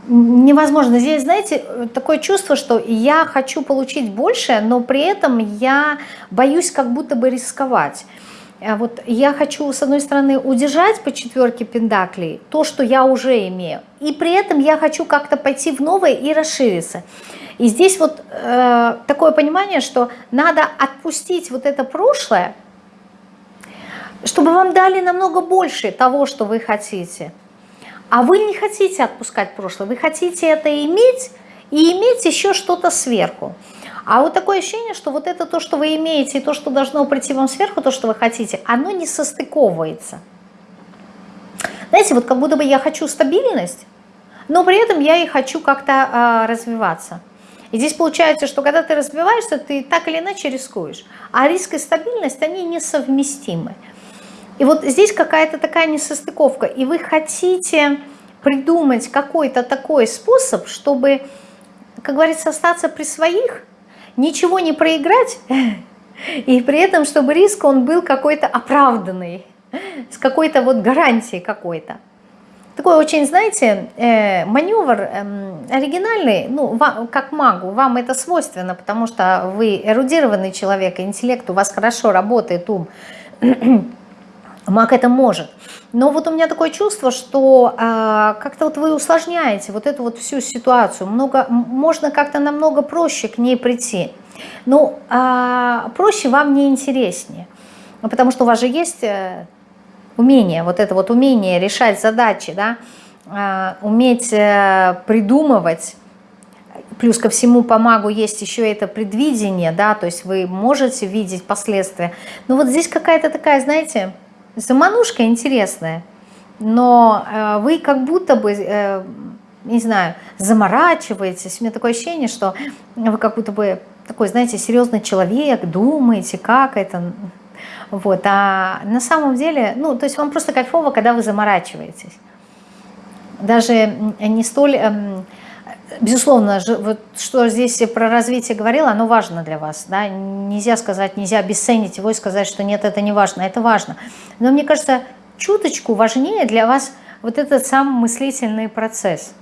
невозможно. Здесь, знаете, такое чувство, что я хочу получить больше, но при этом я боюсь как будто бы рисковать. А вот я хочу, с одной стороны, удержать по четверке пендаклей то, что я уже имею, и при этом я хочу как-то пойти в новое и расшириться. И здесь вот э, такое понимание, что надо отпустить вот это прошлое, чтобы вам дали намного больше того, что вы хотите. А вы не хотите отпускать прошлое, вы хотите это иметь и иметь еще что-то сверху. А вот такое ощущение, что вот это то, что вы имеете, и то, что должно прийти вам сверху, то, что вы хотите, оно не состыковывается. Знаете, вот как будто бы я хочу стабильность, но при этом я и хочу как-то э, развиваться. И здесь получается, что когда ты развиваешься, ты так или иначе рискуешь. А риск и стабильность, они несовместимы. И вот здесь какая-то такая несостыковка. И вы хотите придумать какой-то такой способ, чтобы, как говорится, остаться при своих, ничего не проиграть, и при этом, чтобы риск он был какой-то оправданный, с какой-то вот гарантией какой-то. Такой очень, знаете, э, маневр э, оригинальный, ну, вам, как магу, вам это свойственно, потому что вы эрудированный человек, интеллект у вас хорошо работает, ум, маг это может. Но вот у меня такое чувство, что э, как-то вот вы усложняете вот эту вот всю ситуацию, много, можно как-то намного проще к ней прийти. Ну, э, проще вам не интереснее, потому что у вас же есть... Э, умение, вот это вот умение решать задачи, да, а, уметь э, придумывать, плюс ко всему по магу есть еще это предвидение, да, то есть вы можете видеть последствия. Но вот здесь какая-то такая, знаете, заманушка интересная, но э, вы как будто бы, э, не знаю, заморачиваетесь. У меня такое ощущение, что вы как будто бы такой, знаете, серьезный человек, думаете, как это, вот, а на самом деле, ну, то есть вам просто кайфово, когда вы заморачиваетесь. Даже не столь, эм, безусловно, вот что здесь про развитие говорила, оно важно для вас. Да? Нельзя сказать, нельзя обесценить его и сказать, что нет, это не важно, это важно. Но мне кажется, чуточку важнее для вас вот этот сам мыслительный процесс.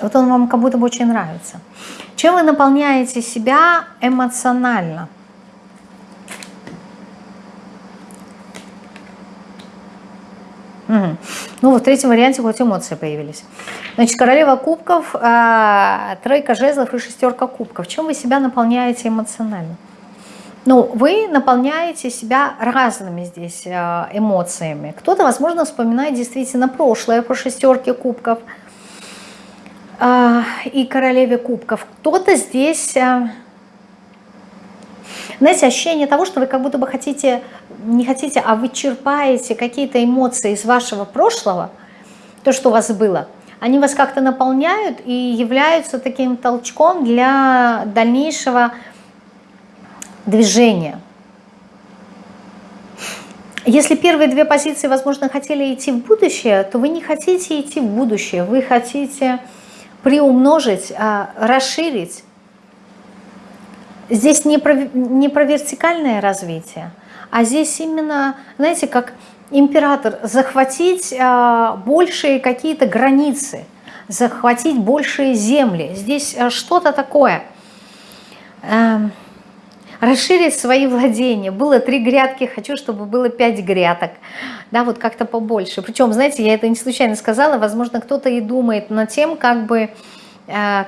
Вот он вам как будто бы очень нравится. Чем вы наполняете себя эмоционально? Угу. Ну, вот в третьем варианте хоть эмоции появились. Значит, королева кубков, э, тройка жезлов и шестерка кубков. Чем вы себя наполняете эмоционально? Ну, вы наполняете себя разными здесь э, эмоциями. Кто-то, возможно, вспоминает действительно прошлое по шестерке кубков – а, и королеве кубков. Кто-то здесь, а, знаете, ощущение того, что вы как будто бы хотите, не хотите, а вы черпаете какие-то эмоции из вашего прошлого, то, что у вас было, они вас как-то наполняют и являются таким толчком для дальнейшего движения. Если первые две позиции, возможно, хотели идти в будущее, то вы не хотите идти в будущее, вы хотите приумножить, а, расширить. Здесь не про, не про вертикальное развитие, а здесь именно, знаете, как император, захватить а, большие какие-то границы, захватить большие земли. Здесь а, что-то такое. Эм, расширить свои владения. Было три грядки, хочу, чтобы было пять грядок. Да, вот как-то побольше. Причем, знаете, я это не случайно сказала, возможно, кто-то и думает над тем, как бы э,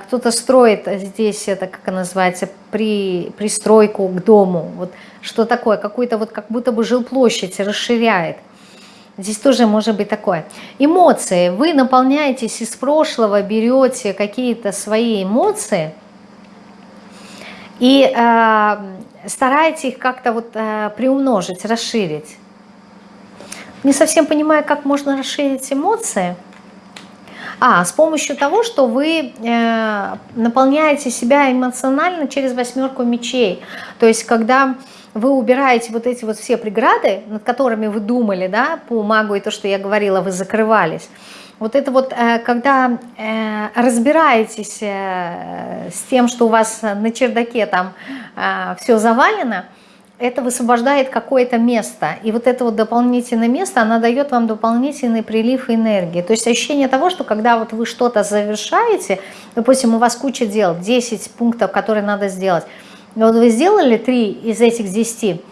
кто-то строит здесь, это как называется, при, пристройку к дому. Вот что такое, какую-то вот как будто бы жилплощадь расширяет. Здесь тоже может быть такое. Эмоции. Вы наполняетесь из прошлого, берете какие-то свои эмоции – и э, стараетесь их как-то вот э, приумножить, расширить. Не совсем понимаю, как можно расширить эмоции. А, с помощью того, что вы э, наполняете себя эмоционально через восьмерку мечей. То есть, когда вы убираете вот эти вот все преграды, над которыми вы думали, да, по магу и то, что я говорила, вы закрывались, вот это вот, э, когда э, разбираетесь э, с тем, что у вас на чердаке там все завалено, это высвобождает какое-то место. И вот это вот дополнительное место, оно дает вам дополнительный прилив энергии. То есть ощущение того, что когда вот вы что-то завершаете, допустим, у вас куча дел, 10 пунктов, которые надо сделать, вот вы сделали 3 из этих 10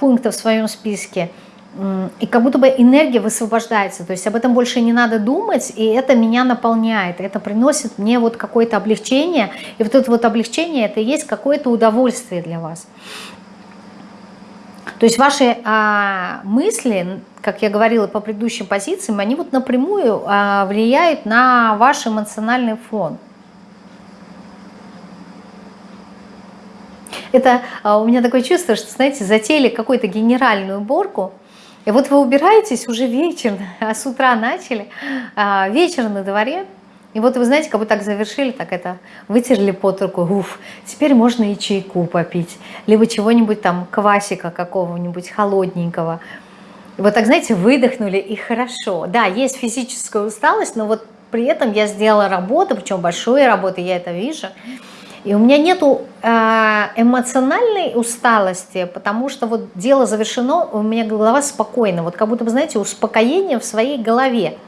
пунктов в своем списке – и как будто бы энергия высвобождается, то есть об этом больше не надо думать, и это меня наполняет, это приносит мне вот какое-то облегчение, и вот это вот облегчение, это и есть какое-то удовольствие для вас. То есть ваши а, мысли, как я говорила по предыдущим позициям, они вот напрямую а, влияют на ваш эмоциональный фон. Это а, у меня такое чувство, что, знаете, затеяли какую-то генеральную уборку, и вот вы убираетесь уже вечер, а с утра начали, а, вечер на дворе, и вот вы знаете, как бы так завершили, так это вытерли под руку, уф, теперь можно и чайку попить, либо чего-нибудь там, квасика какого-нибудь холодненького. И вот так, знаете, выдохнули и хорошо. Да, есть физическая усталость, но вот при этом я сделала работу, причем большую работу, я это вижу. И у меня нету э, эмоциональной усталости, потому что вот дело завершено, у меня голова спокойна. Вот как будто бы, знаете, успокоение в своей голове.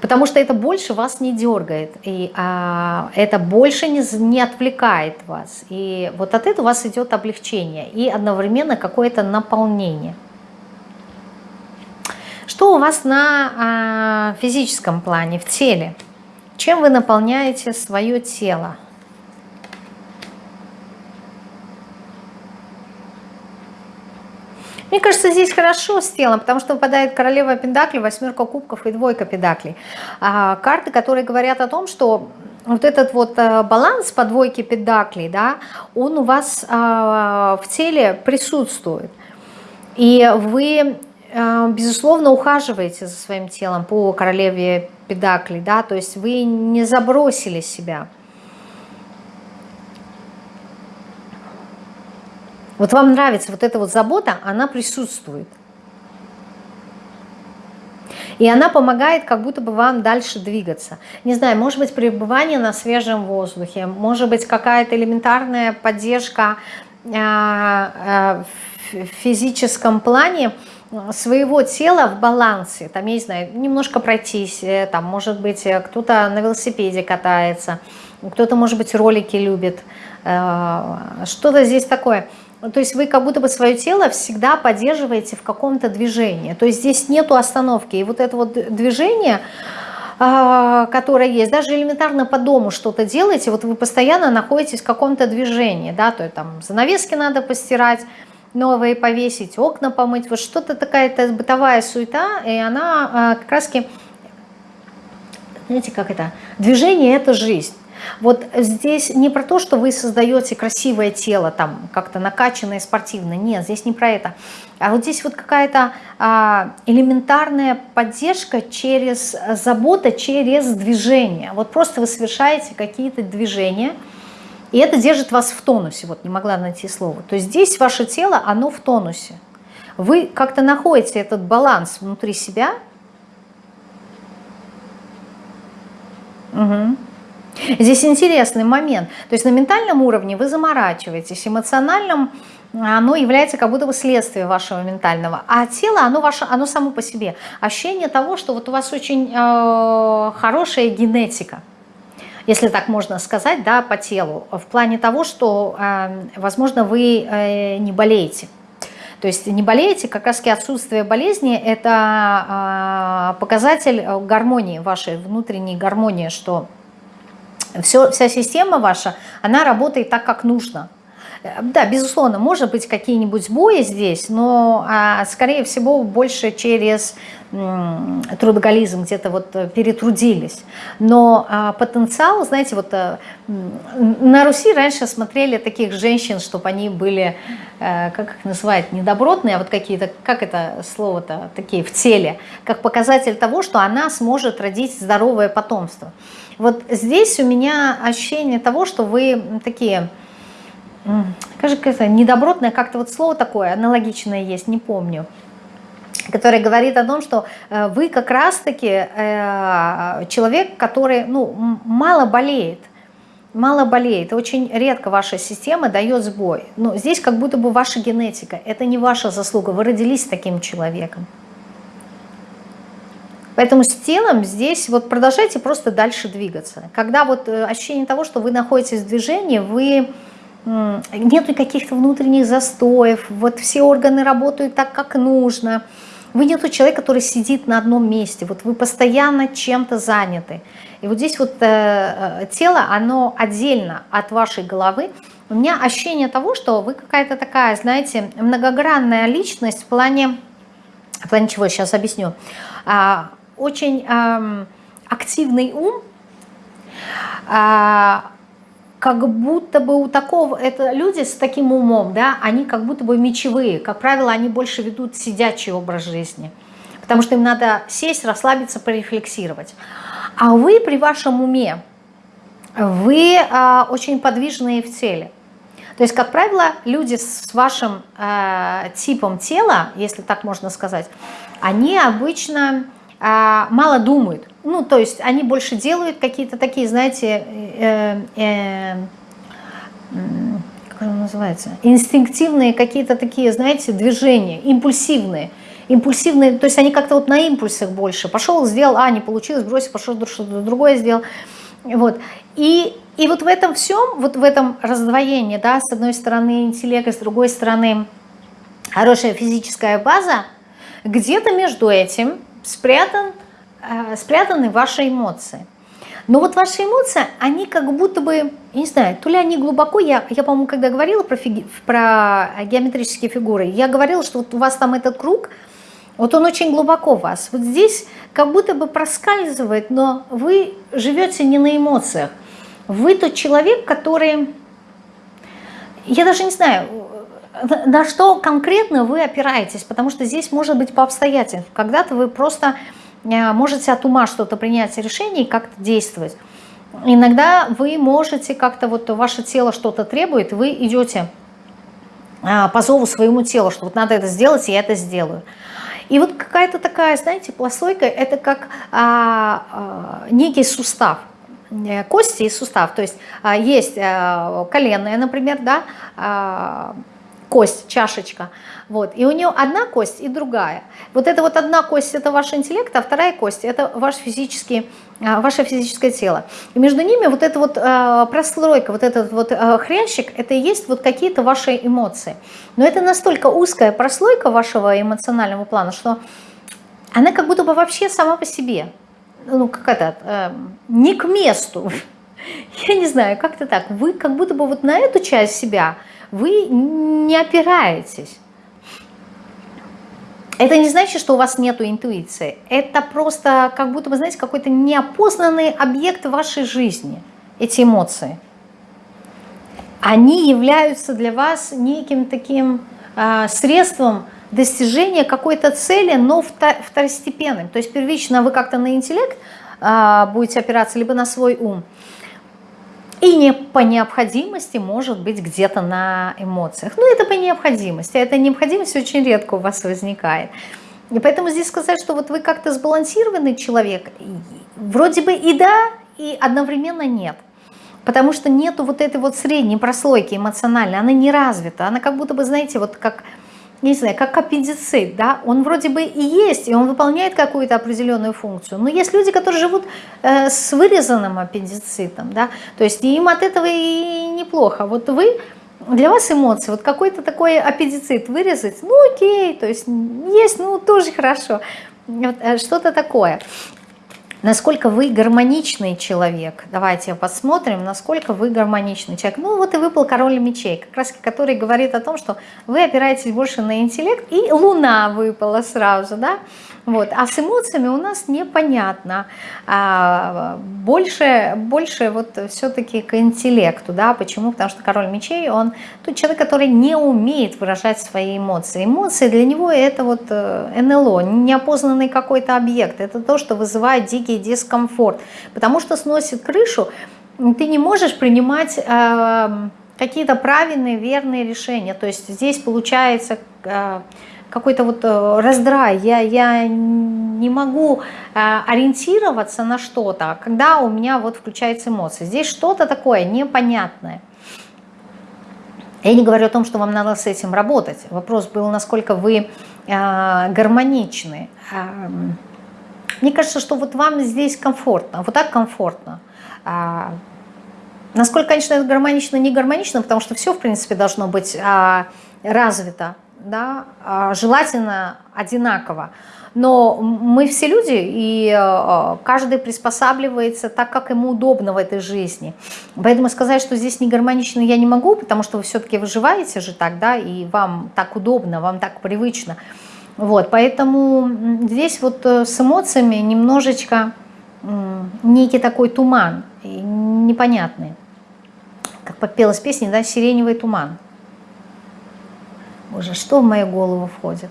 Потому что это больше вас не дергает, и а, это больше не, не отвлекает вас. И вот от этого у вас идет облегчение и одновременно какое-то наполнение. Что у вас на а, физическом плане, в теле? Чем вы наполняете свое тело? Мне кажется, здесь хорошо с телом, потому что выпадает королева пентаклей, восьмерка кубков и двойка пентаклей. А, карты, которые говорят о том, что вот этот вот э, баланс по двойке пентаклей, да, он у вас а, в теле присутствует. И вы, а, безусловно, ухаживаете за своим телом по королеве педаклей, да, то есть вы не забросили себя. Вот вам нравится вот эта вот забота, она присутствует. И она помогает как будто бы вам дальше двигаться. Не знаю, может быть пребывание на свежем воздухе, может быть какая-то элементарная поддержка а, а, в физическом плане своего тела в балансе. Там, я не знаю, немножко пройтись, э, там, может быть, э, кто-то на велосипеде катается, кто-то, может быть, ролики любит. Э, что-то здесь такое – то есть вы как будто бы свое тело всегда поддерживаете в каком-то движении. То есть здесь нету остановки. И вот это вот движение, а, которое есть, даже элементарно по дому что-то делаете, вот вы постоянно находитесь в каком-то движении, да, то есть там занавески надо постирать, новые повесить, окна помыть, вот что-то такая-то бытовая суета, и она а, как раз знаете, как это, движение – это жизнь. Вот здесь не про то, что вы создаете красивое тело, там как-то накачанное, спортивное. Нет, здесь не про это. А вот здесь вот какая-то а, элементарная поддержка через забота, через движение. Вот просто вы совершаете какие-то движения, и это держит вас в тонусе. Вот не могла найти слово. То есть здесь ваше тело, оно в тонусе. Вы как-то находите этот баланс внутри себя. Угу. Здесь интересный момент. То есть на ментальном уровне вы заморачиваетесь, эмоциональном оно является как будто бы следствием вашего ментального. А тело, оно, ваше, оно само по себе. Ощущение того, что вот у вас очень э, хорошая генетика если так можно сказать, да, по телу, в плане того, что, э, возможно, вы э, не болеете. То есть не болеете, как раз отсутствие болезни – это э, показатель гармонии, вашей внутренней гармонии, что все, вся система ваша, она работает так, как нужно. Да, безусловно, может быть какие-нибудь сбои здесь, но, а, скорее всего, больше через трудоголизм где-то вот э, перетрудились. Но а, потенциал, знаете, вот а, на Руси раньше смотрели таких женщин, чтобы они были, а, как их называют, недобротные, а вот какие-то, как это слово-то, такие в теле, как показатель того, что она сможет родить здоровое потомство. Вот здесь у меня ощущение того, что вы такие как это, недобротное, как-то вот слово такое аналогичное есть, не помню который говорит о том, что э, вы как раз-таки э, человек, который ну, мало болеет, мало болеет, очень редко ваша система дает сбой. Но здесь как будто бы ваша генетика, это не ваша заслуга, вы родились таким человеком. Поэтому с телом здесь вот продолжайте просто дальше двигаться. Когда вот э, ощущение того, что вы находитесь в движении, вы нету каких-то внутренних застоев, вот все органы работают так, как нужно. Вы не тот человек, который сидит на одном месте, вот вы постоянно чем-то заняты. И вот здесь вот э, э, тело, оно отдельно от вашей головы. У меня ощущение того, что вы какая-то такая, знаете, многогранная личность в плане, в плане чего, сейчас объясню. А, очень э, активный ум, э, как будто бы у такого, это люди с таким умом, да, они как будто бы мечевые, как правило, они больше ведут сидячий образ жизни, потому что им надо сесть, расслабиться, порефлексировать. А вы при вашем уме, вы э, очень подвижные в теле. То есть, как правило, люди с вашим э, типом тела, если так можно сказать, они обычно мало думают. Ну, то есть они больше делают какие-то такие, знаете, э, э, как он называется, инстинктивные какие-то такие, знаете, движения, импульсивные. Импульсивные, то есть они как-то вот на импульсах больше. Пошел, сделал, а, не получилось, бросил, пошел, что-то другое сделал. Вот. И, и вот в этом всем, вот в этом раздвоении, да, с одной стороны интеллект, с другой стороны хорошая физическая база, где-то между этим спрятан, э, спрятаны ваши эмоции. Но вот ваши эмоции, они как будто бы, я не знаю, то ли они глубоко, я, я по-моему, когда говорила про, фиги, про геометрические фигуры, я говорила, что вот у вас там этот круг, вот он очень глубоко у вас. Вот здесь как будто бы проскальзывает, но вы живете не на эмоциях. Вы тот человек, который, я даже не знаю, на что конкретно вы опираетесь, потому что здесь может быть по обстоятельствам. Когда-то вы просто э, можете от ума что-то принять решение и как-то действовать. Иногда вы можете как-то, вот ваше тело что-то требует, вы идете э, по зову своему телу, что вот надо это сделать, я это сделаю. И вот какая-то такая, знаете, пластойка, это как а, а, некий сустав, э, кости и сустав. То есть а, есть а, коленная, например, да, а, кость, чашечка. Вот. И у нее одна кость и другая. Вот эта вот одна кость – это ваш интеллект, а вторая кость – это ваш физический, а, ваше физическое тело. И между ними вот эта вот э, прослойка, вот этот вот э, хрящик – это и есть вот какие-то ваши эмоции. Но это настолько узкая прослойка вашего эмоционального плана, что она как будто бы вообще сама по себе. Ну, как это, э, не к месту. Я не знаю, как-то так. Вы как будто бы вот на эту часть себя – вы не опираетесь. Это не значит, что у вас нет интуиции. Это просто как будто бы, знаете, какой-то неопознанный объект вашей жизни, эти эмоции. Они являются для вас неким таким э, средством достижения какой-то цели, но второстепенным. То есть первично вы как-то на интеллект э, будете опираться, либо на свой ум – и не по необходимости может быть где-то на эмоциях. Ну, это по необходимости. Эта необходимость очень редко у вас возникает. И поэтому здесь сказать, что вот вы как-то сбалансированный человек, вроде бы и да, и одновременно нет. Потому что нету вот этой вот средней прослойки эмоциональной, она не развита. Она как будто бы, знаете, вот как не знаю, как аппендицит, да, он вроде бы и есть, и он выполняет какую-то определенную функцию, но есть люди, которые живут э, с вырезанным аппендицитом, да, то есть им от этого и неплохо. Вот вы, для вас эмоции, вот какой-то такой аппендицит вырезать, ну окей, то есть есть, ну тоже хорошо, э, что-то такое насколько вы гармоничный человек. Давайте посмотрим, насколько вы гармоничный человек. Ну вот и выпал король мечей, как раз который говорит о том, что вы опираетесь больше на интеллект, и луна выпала сразу, да, вот. А с эмоциями у нас непонятно. А, больше, больше вот все-таки к интеллекту. Да? Почему? Потому что король мечей, он тот человек, который не умеет выражать свои эмоции. Эмоции для него это вот э, НЛО, неопознанный какой-то объект. Это то, что вызывает дикий дискомфорт. Потому что сносит крышу, ты не можешь принимать... Э, какие-то правильные, верные решения. То есть здесь получается э, какой-то вот э, раздрай. Я, я не могу э, ориентироваться на что-то, когда у меня вот включаются эмоции. Здесь что-то такое непонятное. Я не говорю о том, что вам надо с этим работать. Вопрос был, насколько вы гармоничны. Мне кажется, что вот вам здесь комфортно, вот так комфортно. Насколько, конечно, это гармонично, не гармонично, потому что все, в принципе, должно быть а, развито, да, а, желательно одинаково. Но мы все люди, и а, каждый приспосабливается так, как ему удобно в этой жизни. Поэтому сказать, что здесь не гармонично, я не могу, потому что вы все-таки выживаете же так, да, и вам так удобно, вам так привычно. Вот, поэтому здесь вот э, с эмоциями немножечко некий такой туман, непонятный как попелась песня, да, «Сиреневый туман». Боже, что в мою голову входит?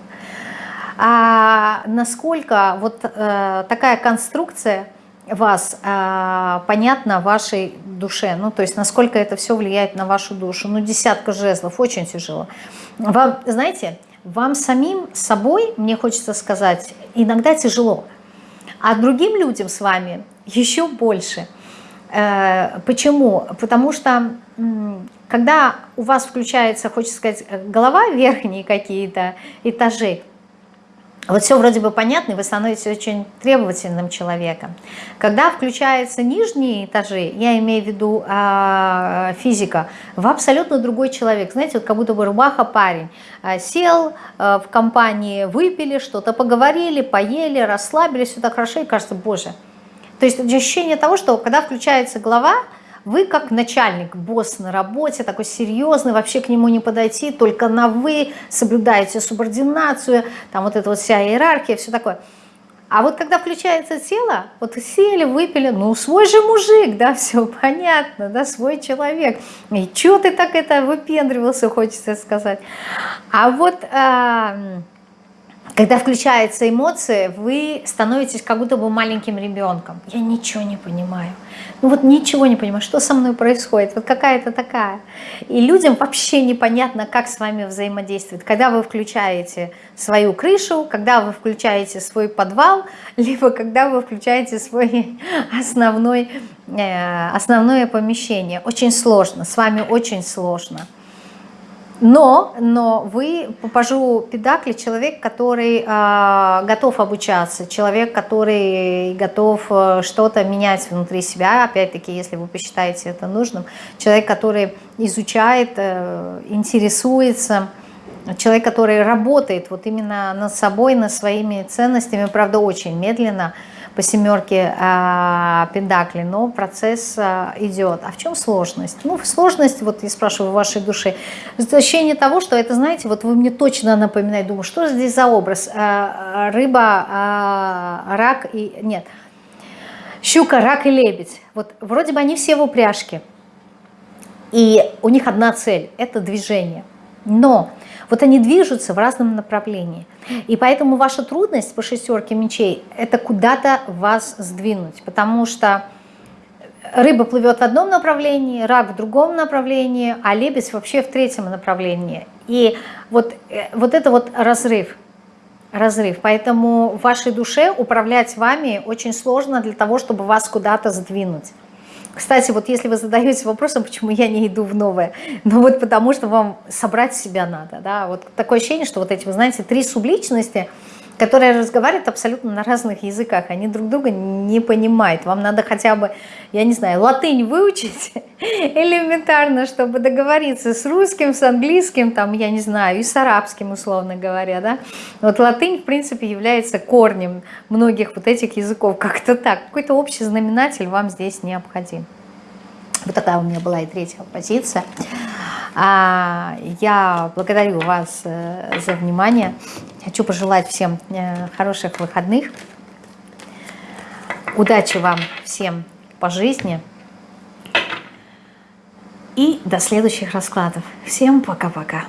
А насколько вот э, такая конструкция вас э, понятна вашей душе, ну то есть насколько это все влияет на вашу душу, ну десятка жезлов, очень тяжело. Вам, знаете, вам самим собой, мне хочется сказать, иногда тяжело, а другим людям с вами еще больше. Э, почему? Потому что когда у вас включается, хочется сказать, голова, верхние какие-то этажи, вот все вроде бы понятно, и вы становитесь очень требовательным человеком. Когда включаются нижние этажи, я имею в виду э, физика, вы абсолютно другой человек. Знаете, вот как будто бы рубаха парень. Э, сел э, в компании, выпили, что-то поговорили, поели, расслабились, все так хорошо, и кажется, боже. То есть ощущение того, что когда включается голова, вы как начальник, босс на работе, такой серьезный, вообще к нему не подойти, только на «вы», соблюдаете субординацию, там вот эта вот вся иерархия, все такое. А вот когда включается тело, вот сели, выпили, ну свой же мужик, да, все понятно, да, свой человек. И что ты так это выпендривался, хочется сказать. А вот... А, когда включаются эмоции, вы становитесь как будто бы маленьким ребенком. Я ничего не понимаю. Ну вот ничего не понимаю, что со мной происходит, вот какая-то такая. И людям вообще непонятно, как с вами взаимодействовать. Когда вы включаете свою крышу, когда вы включаете свой подвал, либо когда вы включаете свой основной, э, основное помещение. Очень сложно, с вами очень сложно. Но, но вы, попажу педакли, человек, который э, готов обучаться, человек, который готов э, что-то менять внутри себя, опять-таки, если вы посчитаете это нужным, человек, который изучает, э, интересуется, человек, который работает вот именно над собой, над своими ценностями, правда, очень медленно, по семерке а, пентаклей, но процесс а, идет. А в чем сложность? Ну, сложность, вот я спрашиваю, в вашей душе, ощущение того, что это, знаете, вот вы мне точно напоминаете, думаю, что здесь за образ? А, рыба, а, рак и... Нет, щука, рак и лебедь. Вот вроде бы они все в упряжке, и у них одна цель – это движение. Но вот они движутся в разном направлении. И поэтому ваша трудность по шестерке мечей – это куда-то вас сдвинуть. Потому что рыба плывет в одном направлении, рак в другом направлении, а лебедь вообще в третьем направлении. И вот, э, вот это вот разрыв – разрыв. Поэтому вашей душе управлять вами очень сложно для того, чтобы вас куда-то сдвинуть. Кстати, вот если вы задаете вопросом, почему я не иду в новое, ну вот потому что вам собрать себя надо, да, вот такое ощущение, что вот эти, вы знаете, три субличности, которые разговаривают абсолютно на разных языках, они друг друга не понимают, вам надо хотя бы, я не знаю, латынь выучить элементарно, чтобы договориться с русским, с английским, там, я не знаю, и с арабским, условно говоря, да, вот латынь, в принципе, является корнем многих вот этих языков, как-то так, какой-то общий знаменатель вам здесь необходим. Вот такая у меня была и третья позиция. А, я благодарю вас э, за внимание. Хочу пожелать всем э, хороших выходных. Удачи вам всем по жизни. И до следующих раскладов. Всем пока-пока.